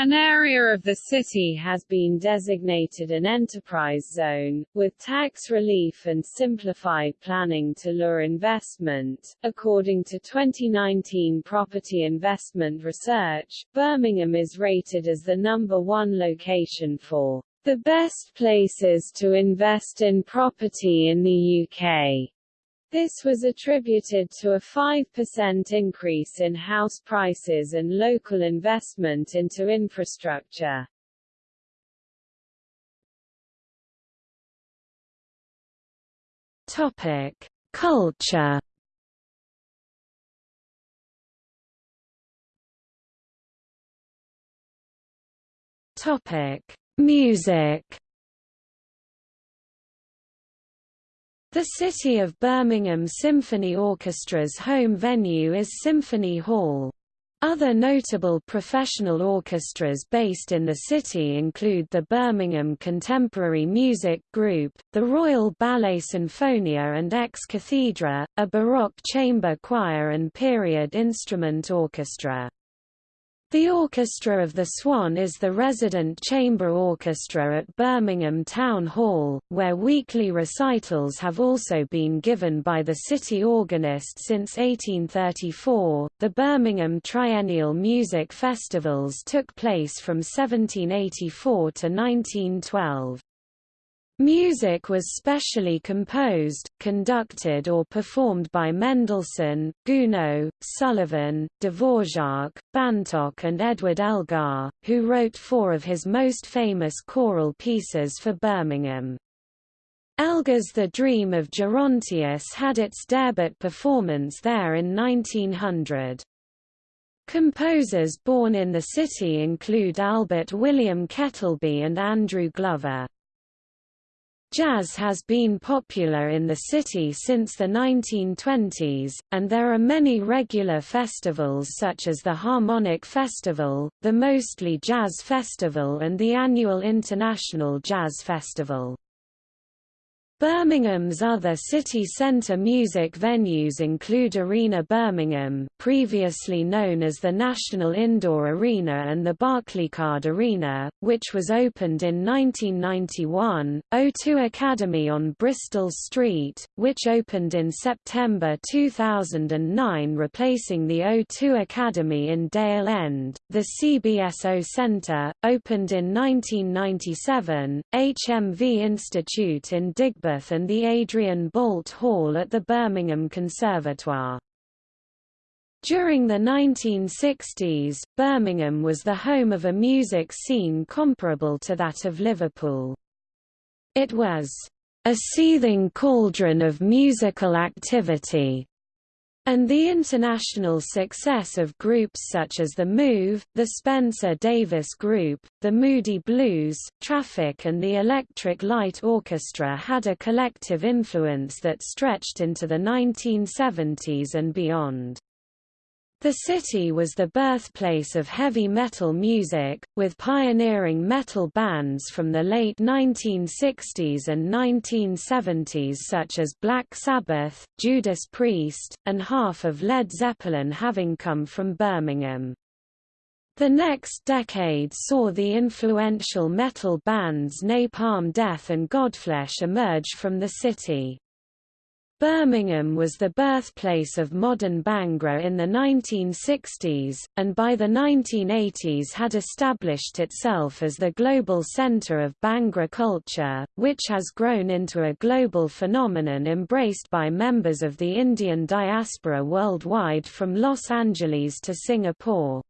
An area of the city has been designated an enterprise zone, with tax relief and simplified planning to lure investment. According to 2019 Property Investment Research, Birmingham is rated as the number one location for the best places to invest in property in the UK. This was attributed to a 5% increase in house prices and local investment into infrastructure. Topic: Culture. Topic: Music. The City of Birmingham Symphony Orchestra's home venue is Symphony Hall. Other notable professional orchestras based in the city include the Birmingham Contemporary Music Group, the Royal Ballet Sinfonia and Ex Cathedra, a Baroque chamber choir and period instrument orchestra. The Orchestra of the Swan is the resident chamber orchestra at Birmingham Town Hall, where weekly recitals have also been given by the city organist since 1834. The Birmingham Triennial Music Festivals took place from 1784 to 1912. Music was specially composed, conducted or performed by Mendelssohn, Gounod, Sullivan, Dvorak, Bantock and Edward Elgar, who wrote four of his most famous choral pieces for Birmingham. Elgar's The Dream of Gerontius had its debut performance there in 1900. Composers born in the city include Albert William Ketèlbey and Andrew Glover. Jazz has been popular in the city since the 1920s, and there are many regular festivals such as the Harmonic Festival, the Mostly Jazz Festival and the annual International Jazz Festival. Birmingham's other city centre music venues include Arena Birmingham previously known as the National Indoor Arena and the Barclaycard Arena, which was opened in 1991, O2 Academy on Bristol Street, which opened in September 2009 replacing the O2 Academy in Dale End, the CBSO Centre, opened in 1997, HMV Institute in And the Adrian Boult Hall at the Birmingham Conservatoire. During the 1960s, Birmingham was the home of a music scene comparable to that of Liverpool. It was a seething cauldron of musical activity, and the international success of groups such as The Move, the Spencer Davis Group, the Moody Blues, Traffic and the Electric Light Orchestra had a collective influence that stretched into the 1970s and beyond. The city was the birthplace of heavy metal music, with pioneering metal bands from the late 1960s and 1970s such as Black Sabbath, Judas Priest, and half of Led Zeppelin having come from Birmingham. The next decade saw the influential metal bands Napalm Death and Godflesh emerge from the city. Birmingham was the birthplace of modern Bhangra in the 1960s, and by the 1980s had established itself as the global center of Bhangra culture, which has grown into a global phenomenon embraced by members of the Indian diaspora worldwide from Los Angeles to Singapore.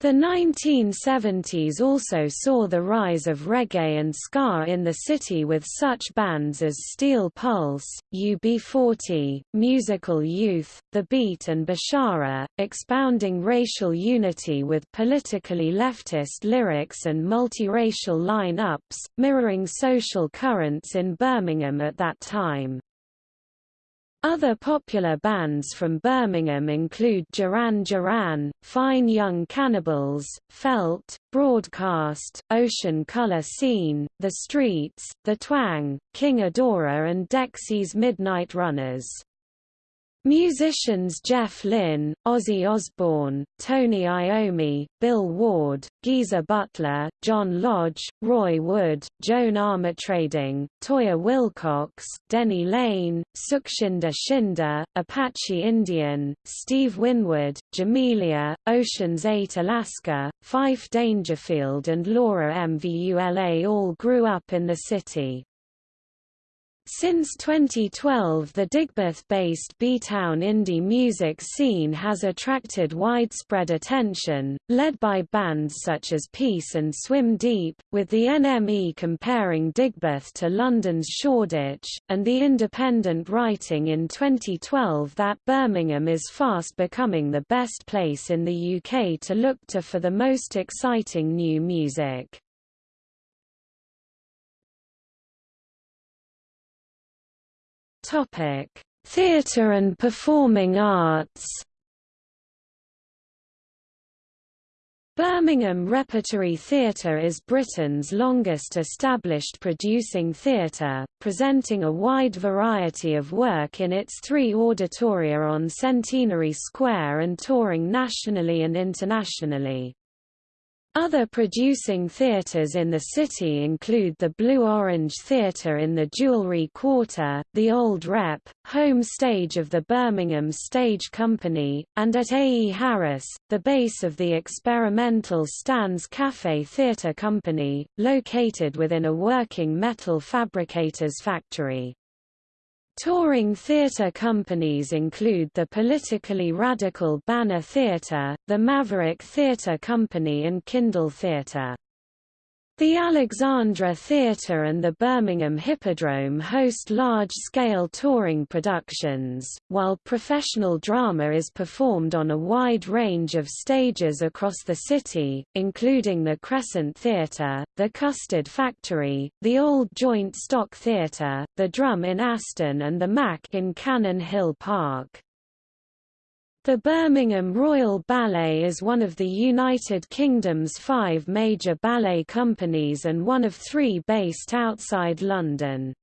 The 1970s also saw the rise of reggae and ska in the city with such bands as Steel Pulse, UB40, Musical Youth, The Beat and Beshara, expounding racial unity with politically leftist lyrics and multiracial line-ups, mirroring social currents in Birmingham at that time. Other popular bands from Birmingham include Duran Duran, Fine Young Cannibals, Felt, Broadcast, Ocean Colour Scene, The Streets, The Twang, King Adora and Dexys Midnight Runners. Musicians Jeff Lynne, Ozzy Osbourne, Tony Iommi, Bill Ward, Geezer Butler, John Lodge, Roy Wood, Joan Armatrading, Toyah Willcox, Denny Laine, Sukshinder Shinda, Apache Indian, Steve Winwood, Jamelia, Ocean's 8 Alaska, Fyfe Dangerfield and Laura Mvula all grew up in the city. Since 2012 the Digbeth-based B-Town indie music scene has attracted widespread attention, led by bands such as Peace and Swim Deep, with the NME comparing Digbeth to London's Shoreditch, and The Independent writing in 2012 that Birmingham is fast becoming the best place in the UK to look to for the most exciting new music. Topic: Theatre and performing arts. Birmingham Repertory Theatre is Britain's longest established producing theatre, presenting a wide variety of work in its three auditoria on Centenary Square and touring nationally and internationally. Other producing theatres in the city include the Blue Orange Theatre in the Jewellery Quarter, the Old Rep, home stage of the Birmingham Stage Company, and at A. E. Harris, the base of the experimental Stan's Cafe Theatre Company, located within a working metal fabricator's factory. Touring theatre companies include the politically radical Banner Theatre, the Maverick Theatre Company and Kindle Theatre. The Alexandra Theatre and the Birmingham Hippodrome host large-scale touring productions, while professional drama is performed on a wide range of stages across the city, including the Crescent Theatre, the Custard Factory, the Old Joint Stock Theatre, the Drum in Aston and the Mac in Cannon Hill Park. The Birmingham Royal Ballet is one of the United Kingdom's five major ballet companies and one of three based outside London.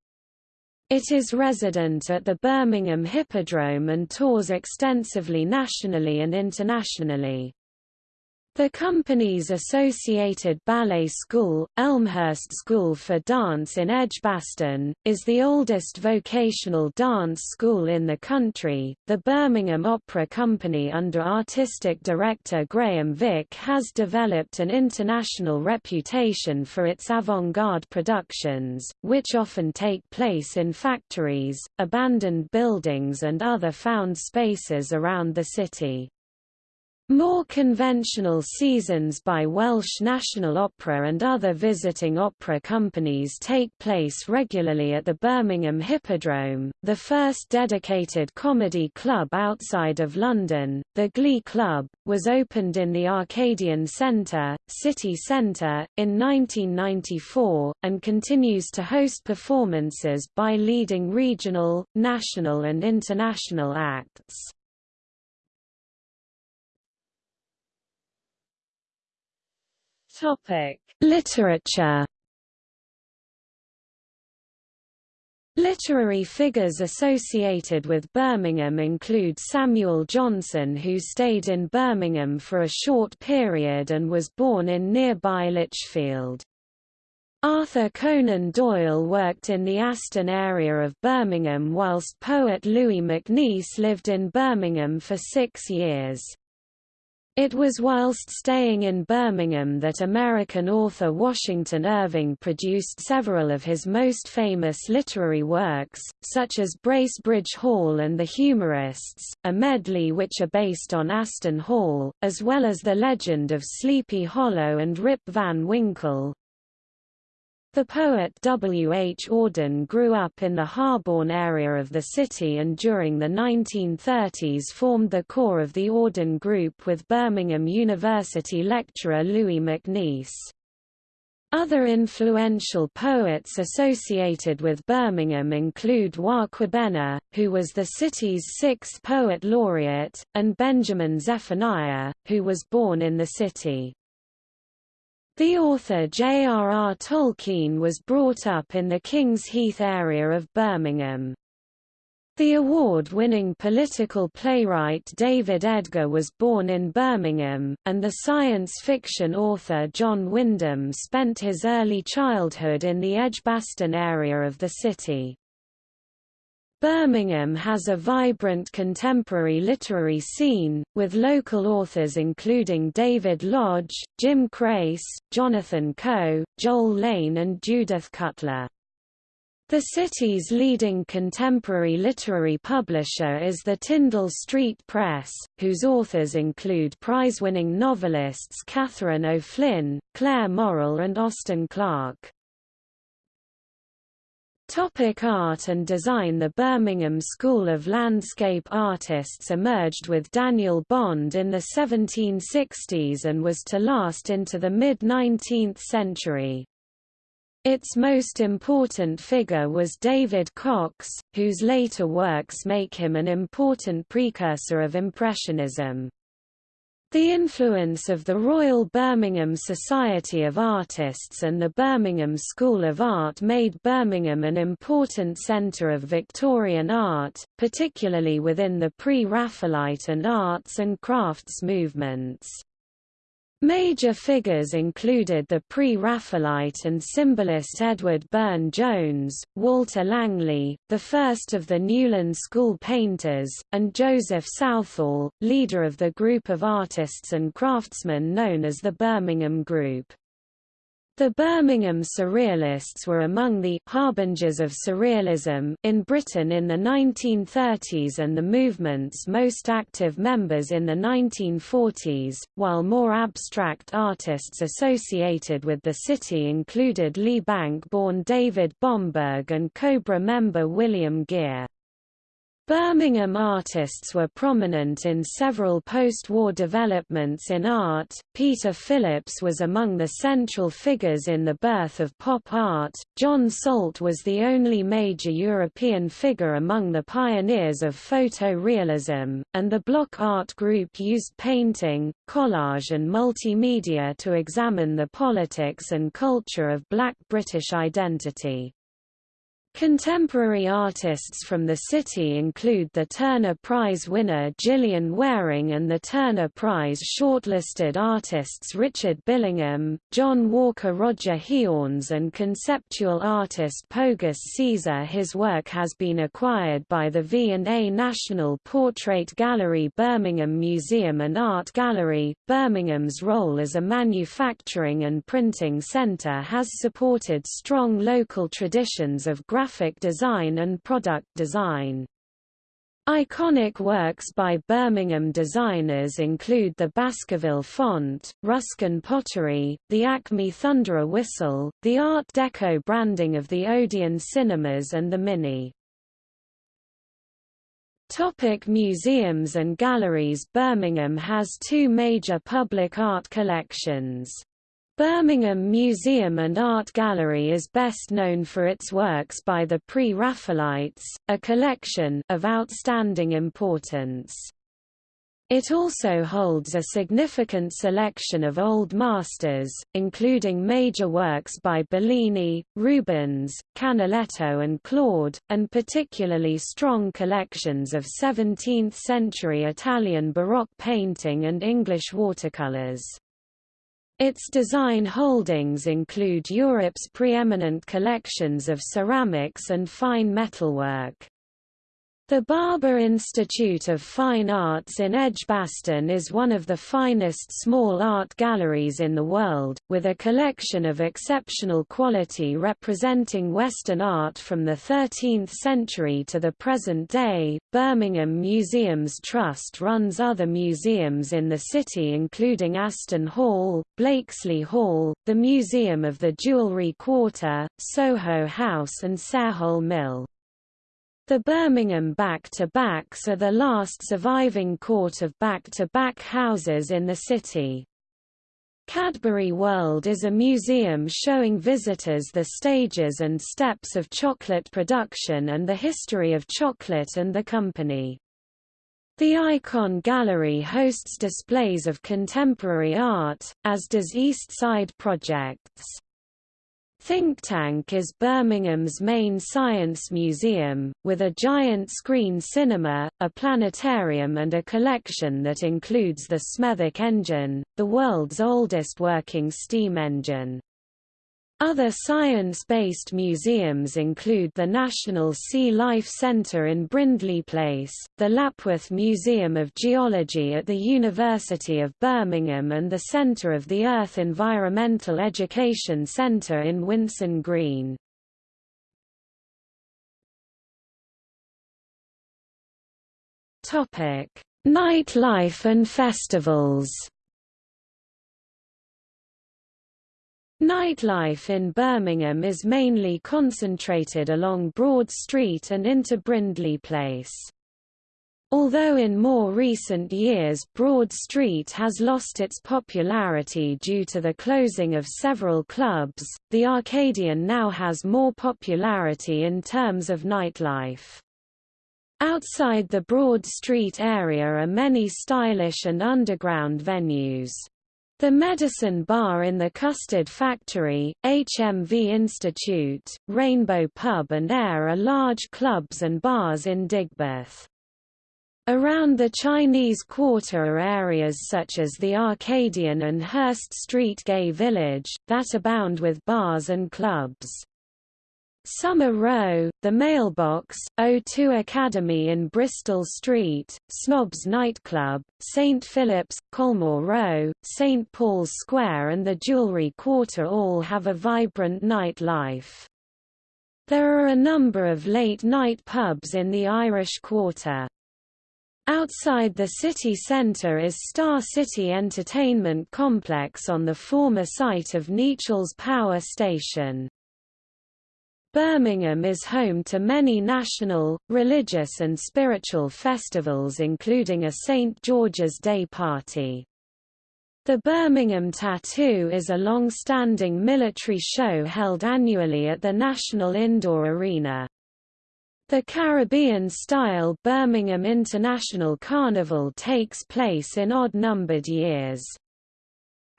It is resident at the Birmingham Hippodrome and tours extensively nationally and internationally. The company's associated ballet school, Elmhurst School for Dance in Edgbaston, is the oldest vocational dance school in the country. The Birmingham Opera Company, under artistic director Graham Vick, has developed an international reputation for its avant garde productions, which often take place in factories, abandoned buildings, and other found spaces around the city. More conventional seasons by Welsh National Opera and other visiting opera companies take place regularly at the Birmingham Hippodrome, the first dedicated comedy club outside of London. The Glee Club was opened in the Arcadian Centre, City Centre, in 1994, and continues to host performances by leading regional, national, and international acts. Topic: Literature. Literary figures associated with Birmingham include Samuel Johnson who stayed in Birmingham for a short period and was born in nearby Lichfield. Arthur Conan Doyle worked in the Aston area of Birmingham whilst poet Louis MacNeice lived in Birmingham for six years. It was whilst staying in Birmingham that American author Washington Irving produced several of his most famous literary works, such as Bracebridge Hall and The Humorists, a medley which are based on Aston Hall, as well as The Legend of Sleepy Hollow and Rip Van Winkle, the poet W. H. Auden grew up in the Harborne area of the city and during the 1930s formed the core of the Auden Group with Birmingham University lecturer Louis MacNeice. Other influential poets associated with Birmingham include Roi Kwabena, who was the city's sixth poet laureate, and Benjamin Zephaniah, who was born in the city. The author J.R.R. Tolkien was brought up in the King's Heath area of Birmingham. The award-winning political playwright David Edgar was born in Birmingham, and the science fiction author John Wyndham spent his early childhood in the Edgbaston area of the city. Birmingham has a vibrant contemporary literary scene, with local authors including David Lodge, Jim Crace, Jonathan Coe, Joel Lane and Judith Cutler. The city's leading contemporary literary publisher is the Tindal Street Press, whose authors include prize-winning novelists Catherine O'Flynn, Clare Morrall and Austin Clarke. Topic art and design The Birmingham School of Landscape Artists emerged with Daniel Bond in the 1760s and was to last into the mid-19th century. Its most important figure was David Cox, whose later works make him an important precursor of Impressionism. The influence of the Royal Birmingham Society of Artists and the Birmingham School of Art made Birmingham an important centre of Victorian art, particularly within the pre-Raphaelite and arts and crafts movements. Major figures included the pre-Raphaelite and symbolist Edward Burne-Jones, Walter Langley, the first of the Newlyn School painters, and Joseph Southall, leader of the group of artists and craftsmen known as the Birmingham Group. The Birmingham Surrealists were among the «harbingers of Surrealism» in Britain in the 1930s and the movement's most active members in the 1940s, while more abstract artists associated with the city included Lee Bank-born David Bomberg and Cobra member William Gear. Birmingham artists were prominent in several post-war developments in art. Peter Phillips was among the central figures in the birth of pop art. John Salt was the only major European figure among the pioneers of photorealism, and the block art group used painting, collage and multimedia to examine the politics and culture of black British identity. Contemporary artists from the city include the Turner Prize winner Gillian Wearing and the Turner Prize shortlisted artists Richard Billingham, John Walker Roger Hiorns and conceptual artist Pogus Caesar His work has been acquired by the V&A National Portrait Gallery Birmingham Museum and Art Gallery. Birmingham's role as a manufacturing and printing centre has supported strong local traditions of graphic design and product design. Iconic works by Birmingham designers include the Baskerville font, Ruskin pottery, the Acme Thunderer whistle, the Art Deco branding of the Odeon cinemas and the Mini. Topic museums and galleries Birmingham has two major public art collections. Birmingham Museum and Art Gallery is best known for its works by the Pre-Raphaelites, a collection of outstanding importance. It also holds a significant selection of old masters, including major works by Bellini, Rubens, Canaletto and Claude, and particularly strong collections of 17th-century Italian Baroque painting and English watercolors. Its design holdings include Europe's preeminent collections of ceramics and fine metalwork. The Barber Institute of Fine Arts in Edgbaston is one of the finest small art galleries in the world, with a collection of exceptional quality representing Western art from the 13th century to the present day. Birmingham Museums Trust runs other museums in the city including Aston Hall, Blakesley Hall, the Museum of the Jewellery Quarter, Soho House and Sarehole Mill. The Birmingham back-to-backs are the last surviving court of back-to-back -back houses in the city. Cadbury World is a museum showing visitors the stages and steps of chocolate production and the history of chocolate and the company. The Ikon Gallery hosts displays of contemporary art, as does East Side Projects. Thinktank is Birmingham's main science museum, with a giant screen cinema, a planetarium and a collection that includes the Smethwick engine, the world's oldest working steam engine. Other science-based museums include the National Sea Life Centre in Brindley Place, the Lapworth Museum of Geology at the University of Birmingham and the Centre of the Earth Environmental Education Centre in Winson Green. Nightlife and festivals Nightlife in Birmingham is mainly concentrated along Broad Street and into Brindley Place. Although in more recent years Broad Street has lost its popularity due to the closing of several clubs, the Arcadian now has more popularity in terms of nightlife. Outside the Broad Street area are many stylish and underground venues. The Medicine Bar in the Custard Factory, HMV Institute, Rainbow Pub and Air are large clubs and bars in Digbeth. Around the Chinese Quarter are areas such as the Arcadian and Hurst Street Gay Village, that abound with bars and clubs. Summer Row, The Mailbox, O2 Academy in Bristol Street, Snobs Nightclub, St Philip's, Colmore Row, St Paul's Square and the Jewellery Quarter all have a vibrant night life. There are a number of late-night pubs in the Irish Quarter. Outside the city centre is Star City Entertainment Complex on the former site of Nechells Power Station. Birmingham is home to many national, religious and spiritual festivals including a St. George's Day party. The Birmingham Tattoo is a long-standing military show held annually at the National Indoor Arena. The Caribbean-style Birmingham International Carnival takes place in odd-numbered years.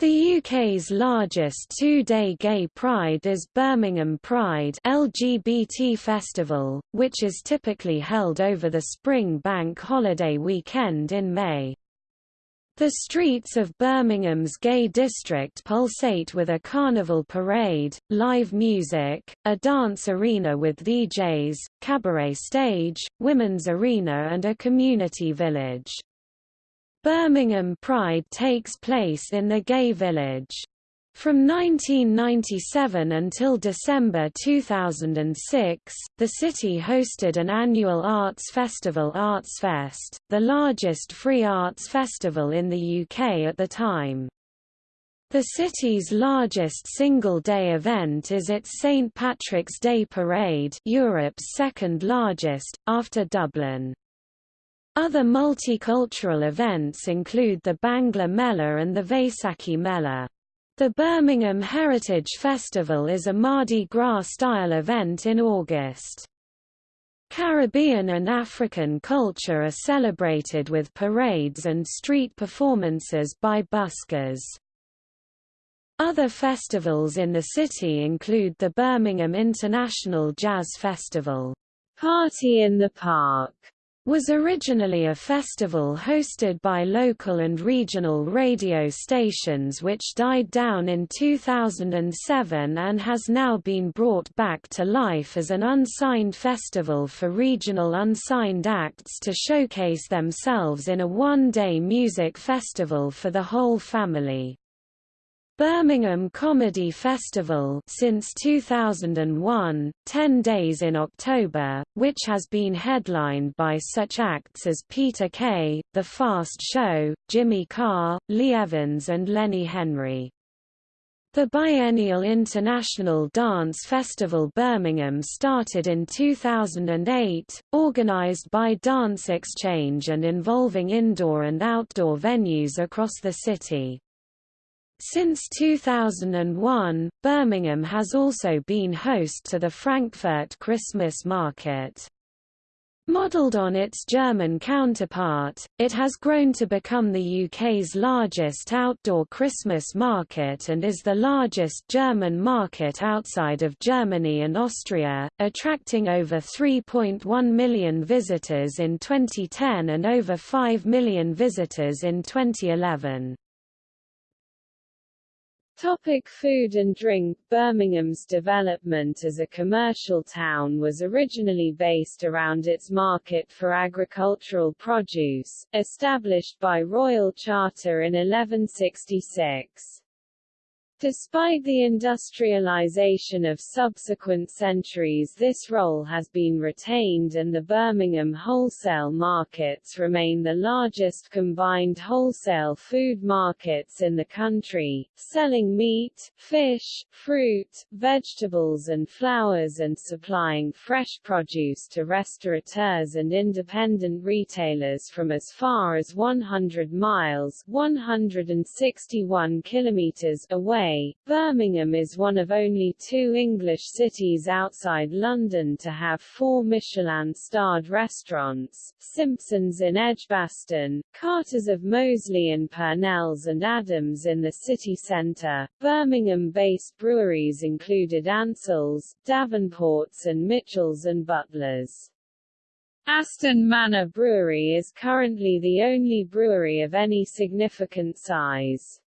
The UK's largest two-day gay pride is Birmingham Pride LGBT Festival, which is typically held over the spring bank holiday weekend in May. The streets of Birmingham's gay district pulsate with a carnival parade, live music, a dance arena with DJs, cabaret stage, women's arena and a community village. Birmingham Pride takes place in the Gay Village. From 1997 until December 2006, the city hosted an annual arts festival Artsfest, the largest free arts festival in the UK at the time. The city's largest single-day event is its St Patrick's Day Parade Europe's second largest, after Dublin. Other multicultural events include the Bangla Mela and the Vaisakhi Mela. The Birmingham Heritage Festival is a Mardi Gras-style event in August. Caribbean and African culture are celebrated with parades and street performances by buskers. Other festivals in the city include the Birmingham International Jazz Festival, Party in the Park, was originally a festival hosted by local and regional radio stations which died down in 2007 and has now been brought back to life as an unsigned festival for regional unsigned acts to showcase themselves in a one-day music festival for the whole family. Birmingham Comedy Festival since 2001, 10 days in October, which has been headlined by such acts as Peter Kay, The Fast Show, Jimmy Carr, Lee Evans and Lenny Henry. The biennial International Dance Festival Birmingham started in 2008, organized by Dance Exchange and involving indoor and outdoor venues across the city. Since 2001, Birmingham has also been host to the Frankfurt Christmas Market. Modelled on its German counterpart, it has grown to become the UK's largest outdoor Christmas market and is the largest German market outside of Germany and Austria, attracting over 3.1 million visitors in 2010 and over 5 million visitors in 2011. Topic food and drink Birmingham's development as a commercial town was originally based around its market for agricultural produce, established by Royal Charter in 1166. Despite the industrialization of subsequent centuries this role has been retained and the Birmingham wholesale markets remain the largest combined wholesale food markets in the country, selling meat, fish, fruit, vegetables and flowers and supplying fresh produce to restaurateurs and independent retailers from as far as 100 miles 161 kilometers away Birmingham is one of only two English cities outside London to have four Michelin-starred restaurants, Simpson's in Edgbaston, Carter's of Moseley and Purnell's and Adams in the city centre. Birmingham-based breweries included Ansell's, Davenport's and Mitchell's and Butler's. Aston Manor Brewery is currently the only brewery of any significant size.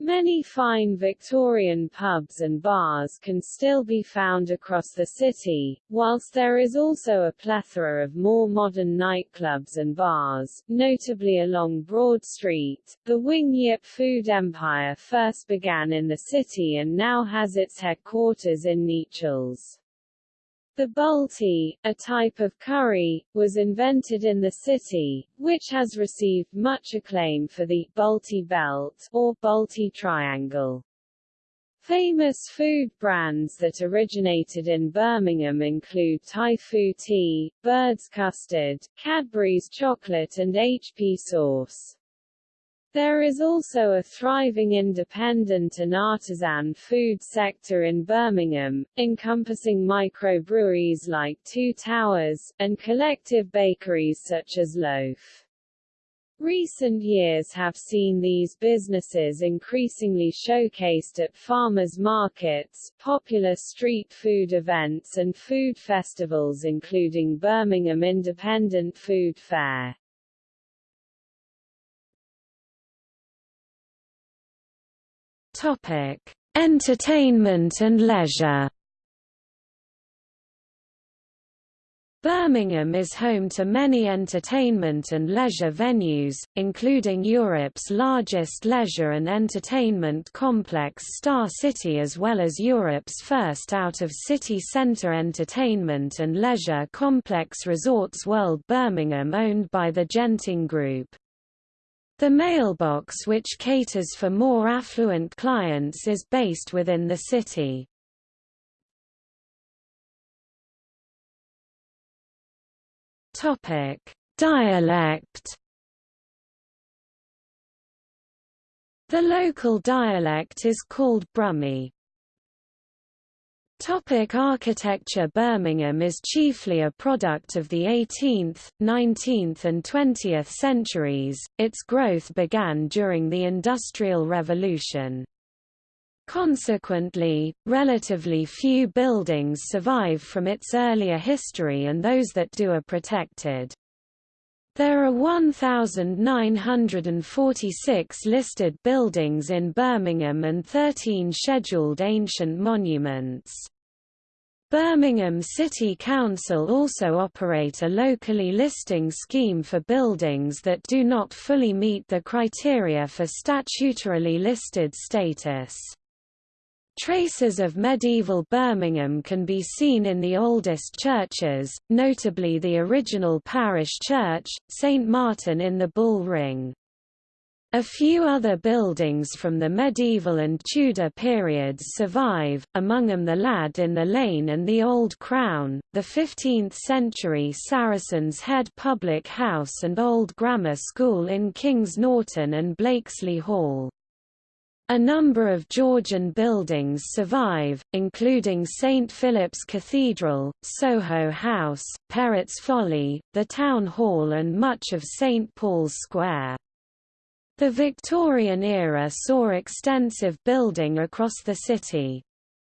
Many fine Victorian pubs and bars can still be found across the city, whilst there is also a plethora of more modern nightclubs and bars, notably along Broad Street. The Wing Yip food empire first began in the city and now has its headquarters in Nechells. The Balti, a type of curry, was invented in the city, which has received much acclaim for the Balti belt or Balti triangle. Famous food brands that originated in Birmingham include Typhoo tea, Bird's custard, Cadbury's chocolate and HP sauce. There is also a thriving independent and artisan food sector in Birmingham, encompassing microbreweries like Two Towers, and collective bakeries such as Loaf. Recent years have seen these businesses increasingly showcased at farmers markets, popular street food events and food festivals including Birmingham Independent Food Fair. Topic: Entertainment and leisure. Birmingham is home to many entertainment and leisure venues, including Europe's largest leisure and entertainment complex Star City as well as Europe's first out-of-city centre entertainment and leisure complex Resorts World Birmingham owned by the Genting Group. The mailbox which caters for more affluent clients is based within the city. Topic: Dialect. The local dialect is called Brummie. Topic architecture Birmingham is chiefly a product of the 18th, 19th and 20th centuries, its growth began during the Industrial Revolution. Consequently, relatively few buildings survive from its earlier history and those that do are protected. There are 1,946 listed buildings in Birmingham and 13 scheduled ancient monuments. Birmingham City Council also operate a locally listing scheme for buildings that do not fully meet the criteria for statutorily listed status. Traces of medieval Birmingham can be seen in the oldest churches, notably the original parish church, St Martin in the Bull Ring. A few other buildings from the medieval and Tudor periods survive, among them the Lad in the Lane and the Old Crown, the 15th-century Saracen's Head Public House and Old Grammar School in Kings Norton and Blakesley Hall. A number of Georgian buildings survive, including St Philip's Cathedral, Soho House, Perrott's Folly, the Town Hall and much of St Paul's Square. The Victorian era saw extensive building across the city.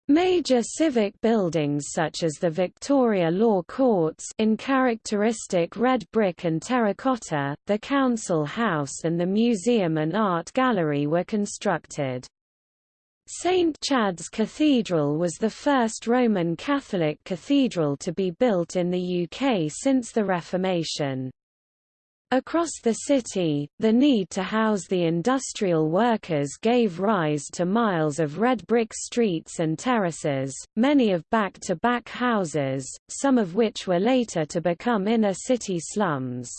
Major civic buildings such as the Victoria Law Courts in characteristic red brick and terracotta, the Council House and the Museum and Art Gallery were constructed. St. Chad's Cathedral was the first Roman Catholic cathedral to be built in the UK since the Reformation. Across the city, the need to house the industrial workers gave rise to miles of red brick streets and terraces, many of back-to-back -back houses, some of which were later to become inner-city slums.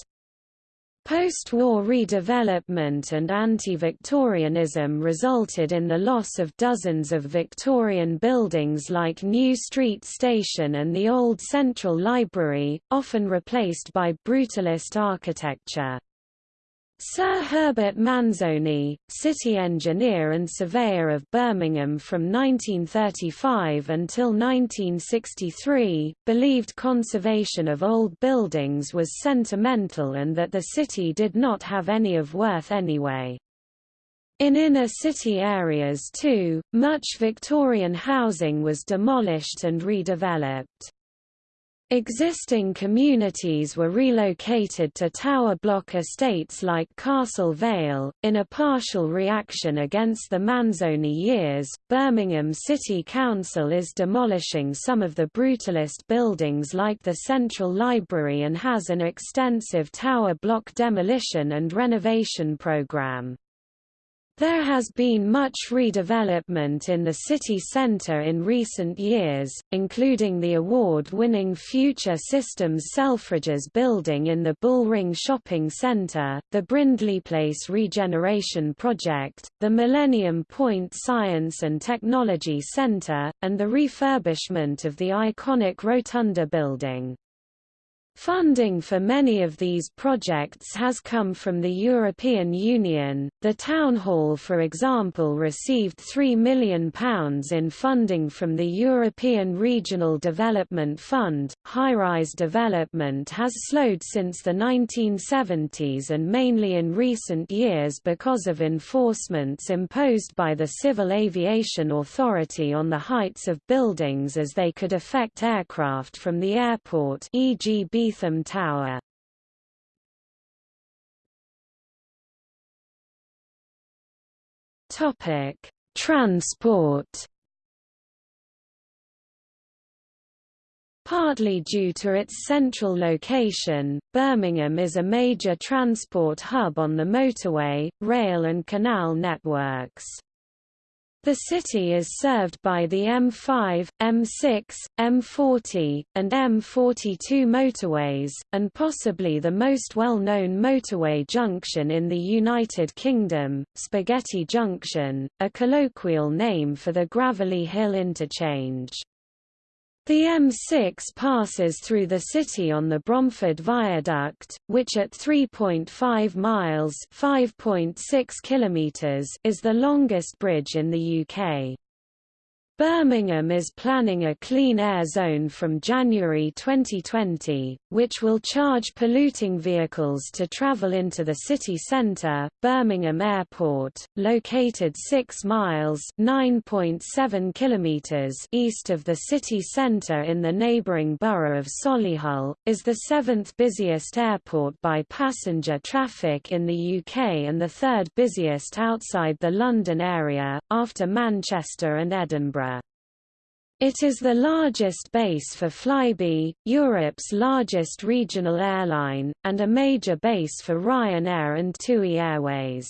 Post-war redevelopment and anti-Victorianism resulted in the loss of dozens of Victorian buildings like New Street Station and the Old Central Library, often replaced by brutalist architecture. Sir Herbert Manzoni, city engineer and surveyor of Birmingham from 1935 until 1963, believed conservation of old buildings was sentimental and that the city did not have any of worth anyway. In inner city areas too, much Victorian housing was demolished and redeveloped. Existing communities were relocated to tower block estates like Castle Vale. In a partial reaction against the Manzoni years, Birmingham City Council is demolishing some of the brutalist buildings like the Central Library and has an extensive tower block demolition and renovation program. There has been much redevelopment in the city centre in recent years, including the award-winning Future Systems Selfridges building in the Bullring Shopping Centre, the Brindley Place Regeneration Project, the Millennium Point Science and Technology Centre, and the refurbishment of the iconic Rotunda building. Funding for many of these projects has come from the European Union. The Town Hall, for example, received £3 million in funding from the European Regional Development Fund. High rise development has slowed since the 1970s and mainly in recent years because of enforcements imposed by the Civil Aviation Authority on the heights of buildings as they could affect aircraft from the airport, e.g. Beetham Tower. Topic: Transport Partly due to its central location, Birmingham is a major transport hub on the motorway, rail and canal networks. The city is served by the M5, M6, M40, and M42 motorways, and possibly the most well-known motorway junction in the United Kingdom, Spaghetti Junction, a colloquial name for the Gravelly Hill interchange. The M6 passes through the city on the Bromford Viaduct, which at 3.5 miles (5.6 kilometers) is the longest bridge in the UK. Birmingham is planning a clean air zone from January 2020, which will charge polluting vehicles to travel into the city centre. Birmingham Airport, located 6 miles (9.7 kilometers) east of the city centre in the neighbouring borough of Solihull, is the seventh busiest airport by passenger traffic in the UK and the third busiest outside the London area, after Manchester and Edinburgh. It is the largest base for Flybe, Europe's largest regional airline, and a major base for Ryanair and TUI Airways.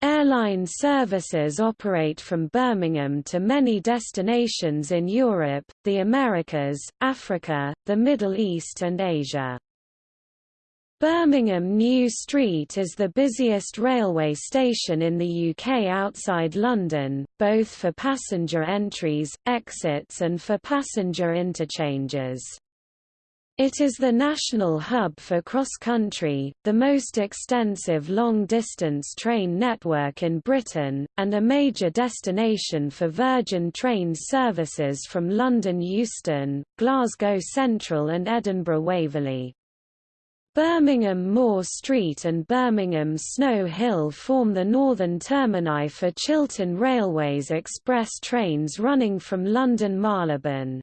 Airline services operate from Birmingham to many destinations in Europe, the Americas, Africa, the Middle East and Asia. Birmingham New Street is the busiest railway station in the UK outside London, both for passenger entries, exits and for passenger interchanges. It is the national hub for cross-country, the most extensive long-distance train network in Britain, and a major destination for Virgin Trains services from London Euston, Glasgow Central and Edinburgh Waverley. Birmingham Moor Street and Birmingham Snow Hill form the northern termini for Chiltern Railway's express trains running from London Marylebone.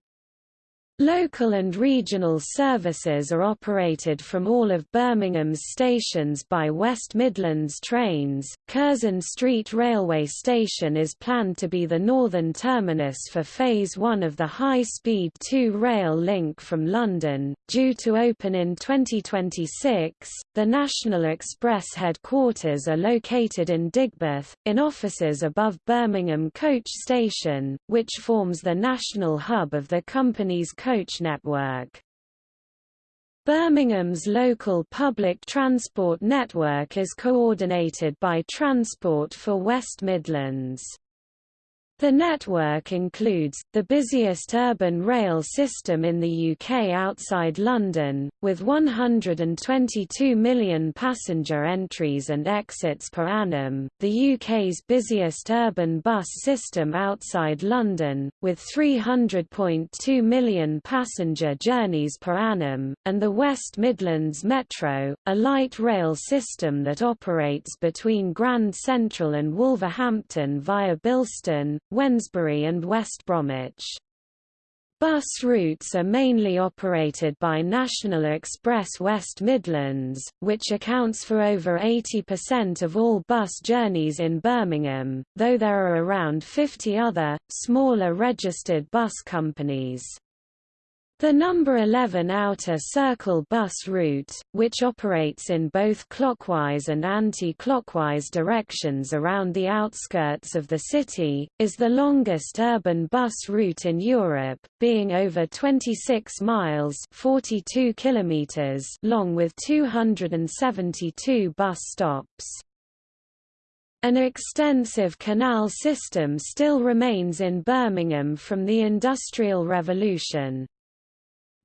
Local and regional services are operated from all of Birmingham's stations by West Midlands Trains. Curzon Street Railway Station is planned to be the northern terminus for Phase 1 of the high-speed 2 rail link from London, due to open in 2026. The National Express headquarters are located in Digbeth, in offices above Birmingham Coach Station, which forms the national hub of the company's coach coach network. Birmingham's local public transport network is coordinated by Transport for West Midlands. The network includes, the busiest urban rail system in the UK outside London, with 122 million passenger entries and exits per annum, the UK's busiest urban bus system outside London, with 300.2 million passenger journeys per annum, and the West Midlands Metro, a light rail system that operates between Grand Central and Wolverhampton via Bilston, Wednesbury and West Bromwich. Bus routes are mainly operated by National Express West Midlands, which accounts for over 80% of all bus journeys in Birmingham, though there are around 50 other, smaller registered bus companies. The number 11 Outer Circle bus route, which operates in both clockwise and anti-clockwise directions around the outskirts of the city, is the longest urban bus route in Europe, being over 26 miles 42 kilometers long with 272 bus stops. An extensive canal system still remains in Birmingham from the Industrial Revolution.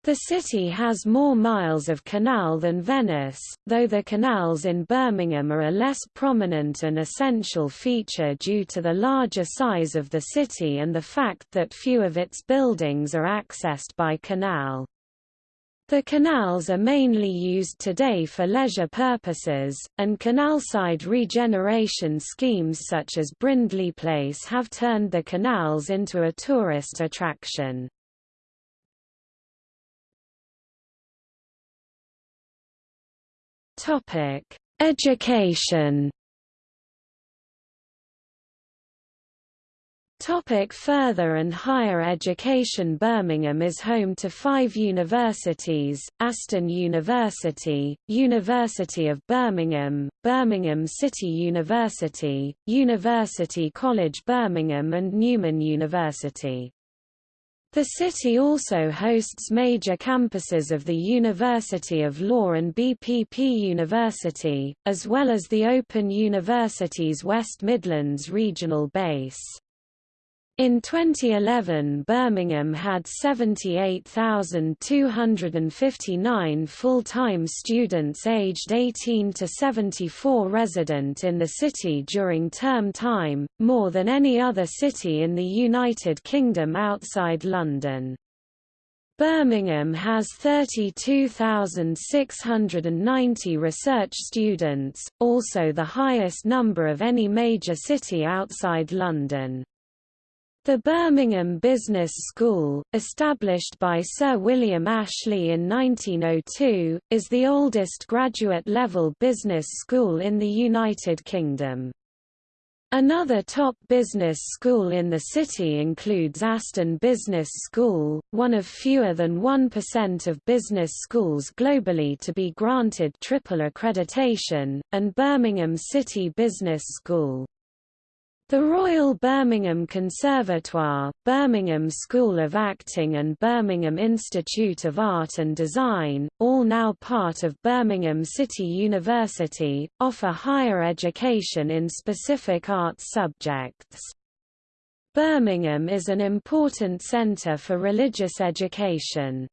The city has more miles of canal than Venice, though the canals in Birmingham are a less prominent and essential feature due to the larger size of the city and the fact that few of its buildings are accessed by canal. The canals are mainly used today for leisure purposes, and canalside regeneration schemes such as Brindley Place have turned the canals into a tourist attraction. Topic: Education. Topic further and higher education Birmingham is home to five universities, Aston University, University of Birmingham, Birmingham City University, University College Birmingham and Newman University. The city also hosts major campuses of the University of Law and BPP University, as well as the Open University's West Midlands regional base. In 2011 Birmingham had 78,259 full-time students aged 18 to 74 resident in the city during term time, more than any other city in the United Kingdom outside London. Birmingham has 32,690 research students, also the highest number of any major city outside London. The Birmingham Business School, established by Sir William Ashley in 1902, is the oldest graduate-level business school in the United Kingdom. Another top business school in the city includes Aston Business School, one of fewer than 1% of business schools globally to be granted triple accreditation, and Birmingham City Business School. The Royal Birmingham Conservatoire, Birmingham School of Acting and Birmingham Institute of Art and Design, all now part of Birmingham City University, offer higher education in specific arts subjects. Birmingham is an important centre for religious education.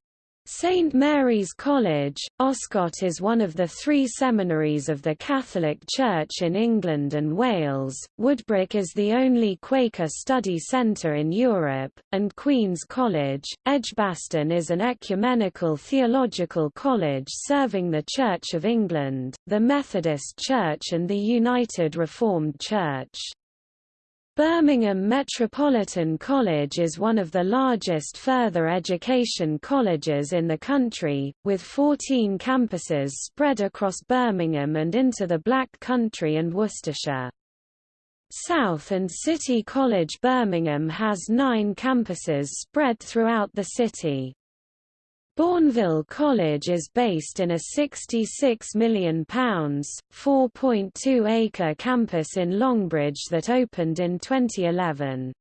St Mary's College, Oscott is one of the three seminaries of the Catholic Church in England and Wales, Woodbrook is the only Quaker study centre in Europe, and Queen's College, Edgbaston is an ecumenical theological college serving the Church of England, the Methodist Church and the United Reformed Church. Birmingham Metropolitan College is one of the largest further education colleges in the country, with 14 campuses spread across Birmingham and into the Black Country and Worcestershire. South and City College Birmingham has nine campuses spread throughout the city. Bournville College is based in a £66 million, 4.2-acre campus in Longbridge that opened in 2011.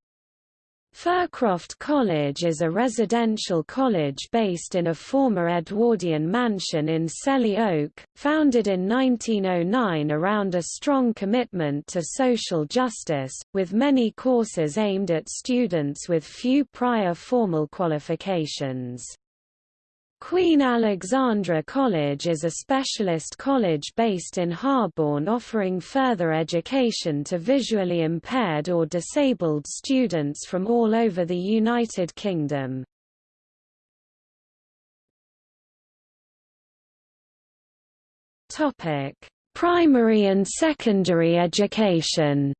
Fircroft College is a residential college based in a former Edwardian mansion in Selly Oak, founded in 1909 around a strong commitment to social justice, with many courses aimed at students with few prior formal qualifications. Queen Alexandra College is a specialist college based in Harborne offering further education to visually impaired or disabled students from all over the United Kingdom. Primary and secondary education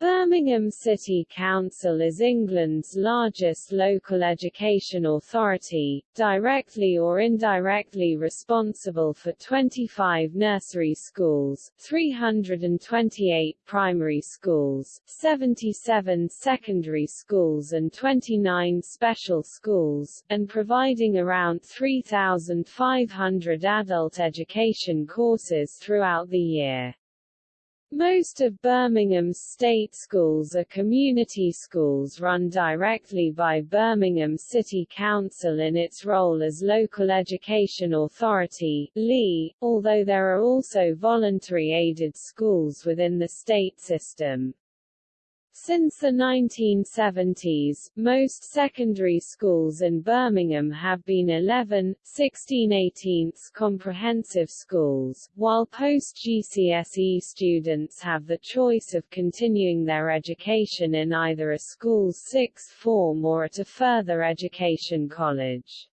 Birmingham City Council is England's largest local education authority, directly or indirectly responsible for 25 nursery schools, 328 primary schools, 77 secondary schools and 29 special schools, and providing around 3,500 adult education courses throughout the year. Most of Birmingham's state schools are community schools run directly by Birmingham City Council in its role as local education authority (LEA), although there are also voluntary aided schools within the state system. Since the 1970s, most secondary schools in Birmingham have been 11, 16 18 comprehensive schools, while post-GCSE students have the choice of continuing their education in either a school's sixth form or at a further education college.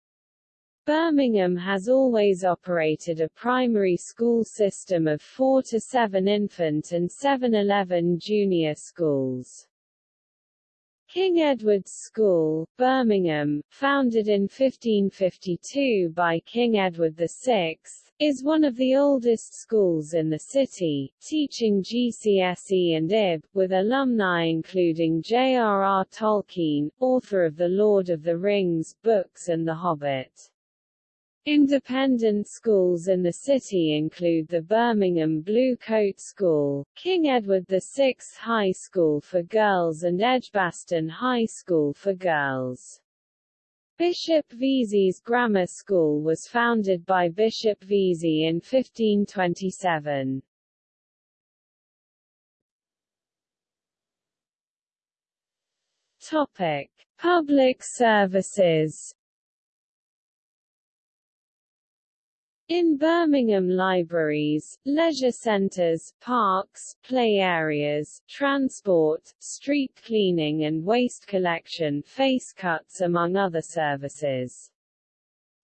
Birmingham has always operated a primary school system of 4 to 7 infant and 7-11 junior schools. King Edward's School, Birmingham, founded in 1552 by King Edward VI, is one of the oldest schools in the city, teaching GCSE and IB, with alumni including J.R.R. Tolkien, author of The Lord of the Rings books and The Hobbit. Independent schools in the city include the Birmingham Blue Coat School, King Edward VI High School for Girls and Edgbaston High School for Girls. Bishop Vesey's Grammar School was founded by Bishop Vesey in 1527. Topic: Public services In Birmingham libraries, leisure centres, parks, play areas, transport, street cleaning and waste collection face cuts among other services.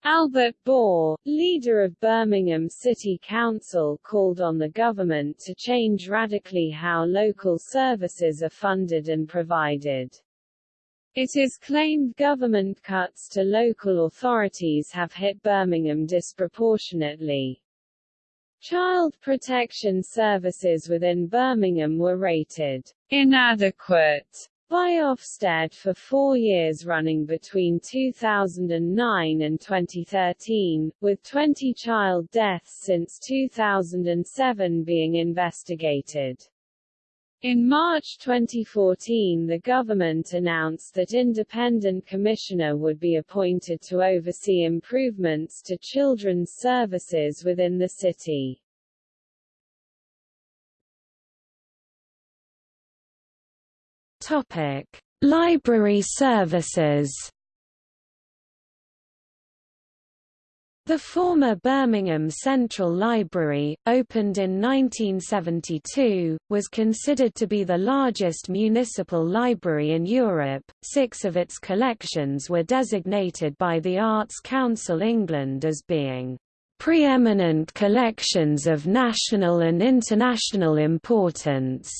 Albert Bore, leader of Birmingham City Council called on the government to change radically how local services are funded and provided. It is claimed government cuts to local authorities have hit Birmingham disproportionately. Child protection services within Birmingham were rated inadequate by Ofsted for four years running between 2009 and 2013, with 20 child deaths since 2007 being investigated. In March 2014 the government announced that independent commissioner would be appointed to oversee improvements to children's services within the city. Topic: Library services The former Birmingham Central Library, opened in 1972, was considered to be the largest municipal library in Europe. Six of its collections were designated by the Arts Council England as being preeminent collections of national and international importance.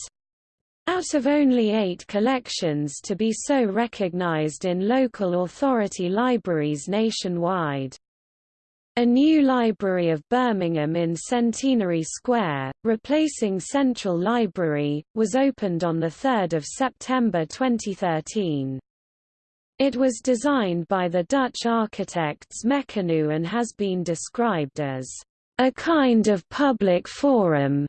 Out of only eight collections to be so recognised in local authority libraries nationwide. A new Library of Birmingham in Centenary Square, replacing Central Library, was opened on 3 September 2013. It was designed by the Dutch architects Mecanoo and has been described as a kind of public forum,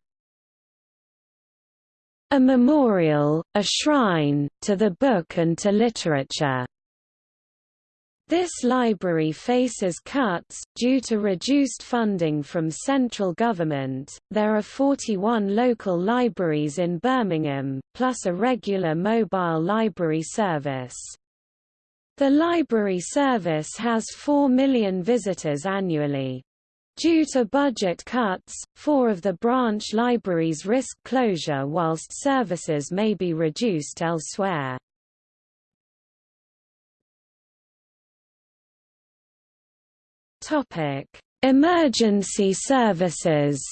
a memorial, a shrine, to the book and to literature. This library faces cuts, due to reduced funding from central government. There are 41 local libraries in Birmingham, plus a regular mobile library service. The library service has 4 million visitors annually. Due to budget cuts, four of the branch libraries risk closure whilst services may be reduced elsewhere. Topic: Emergency services.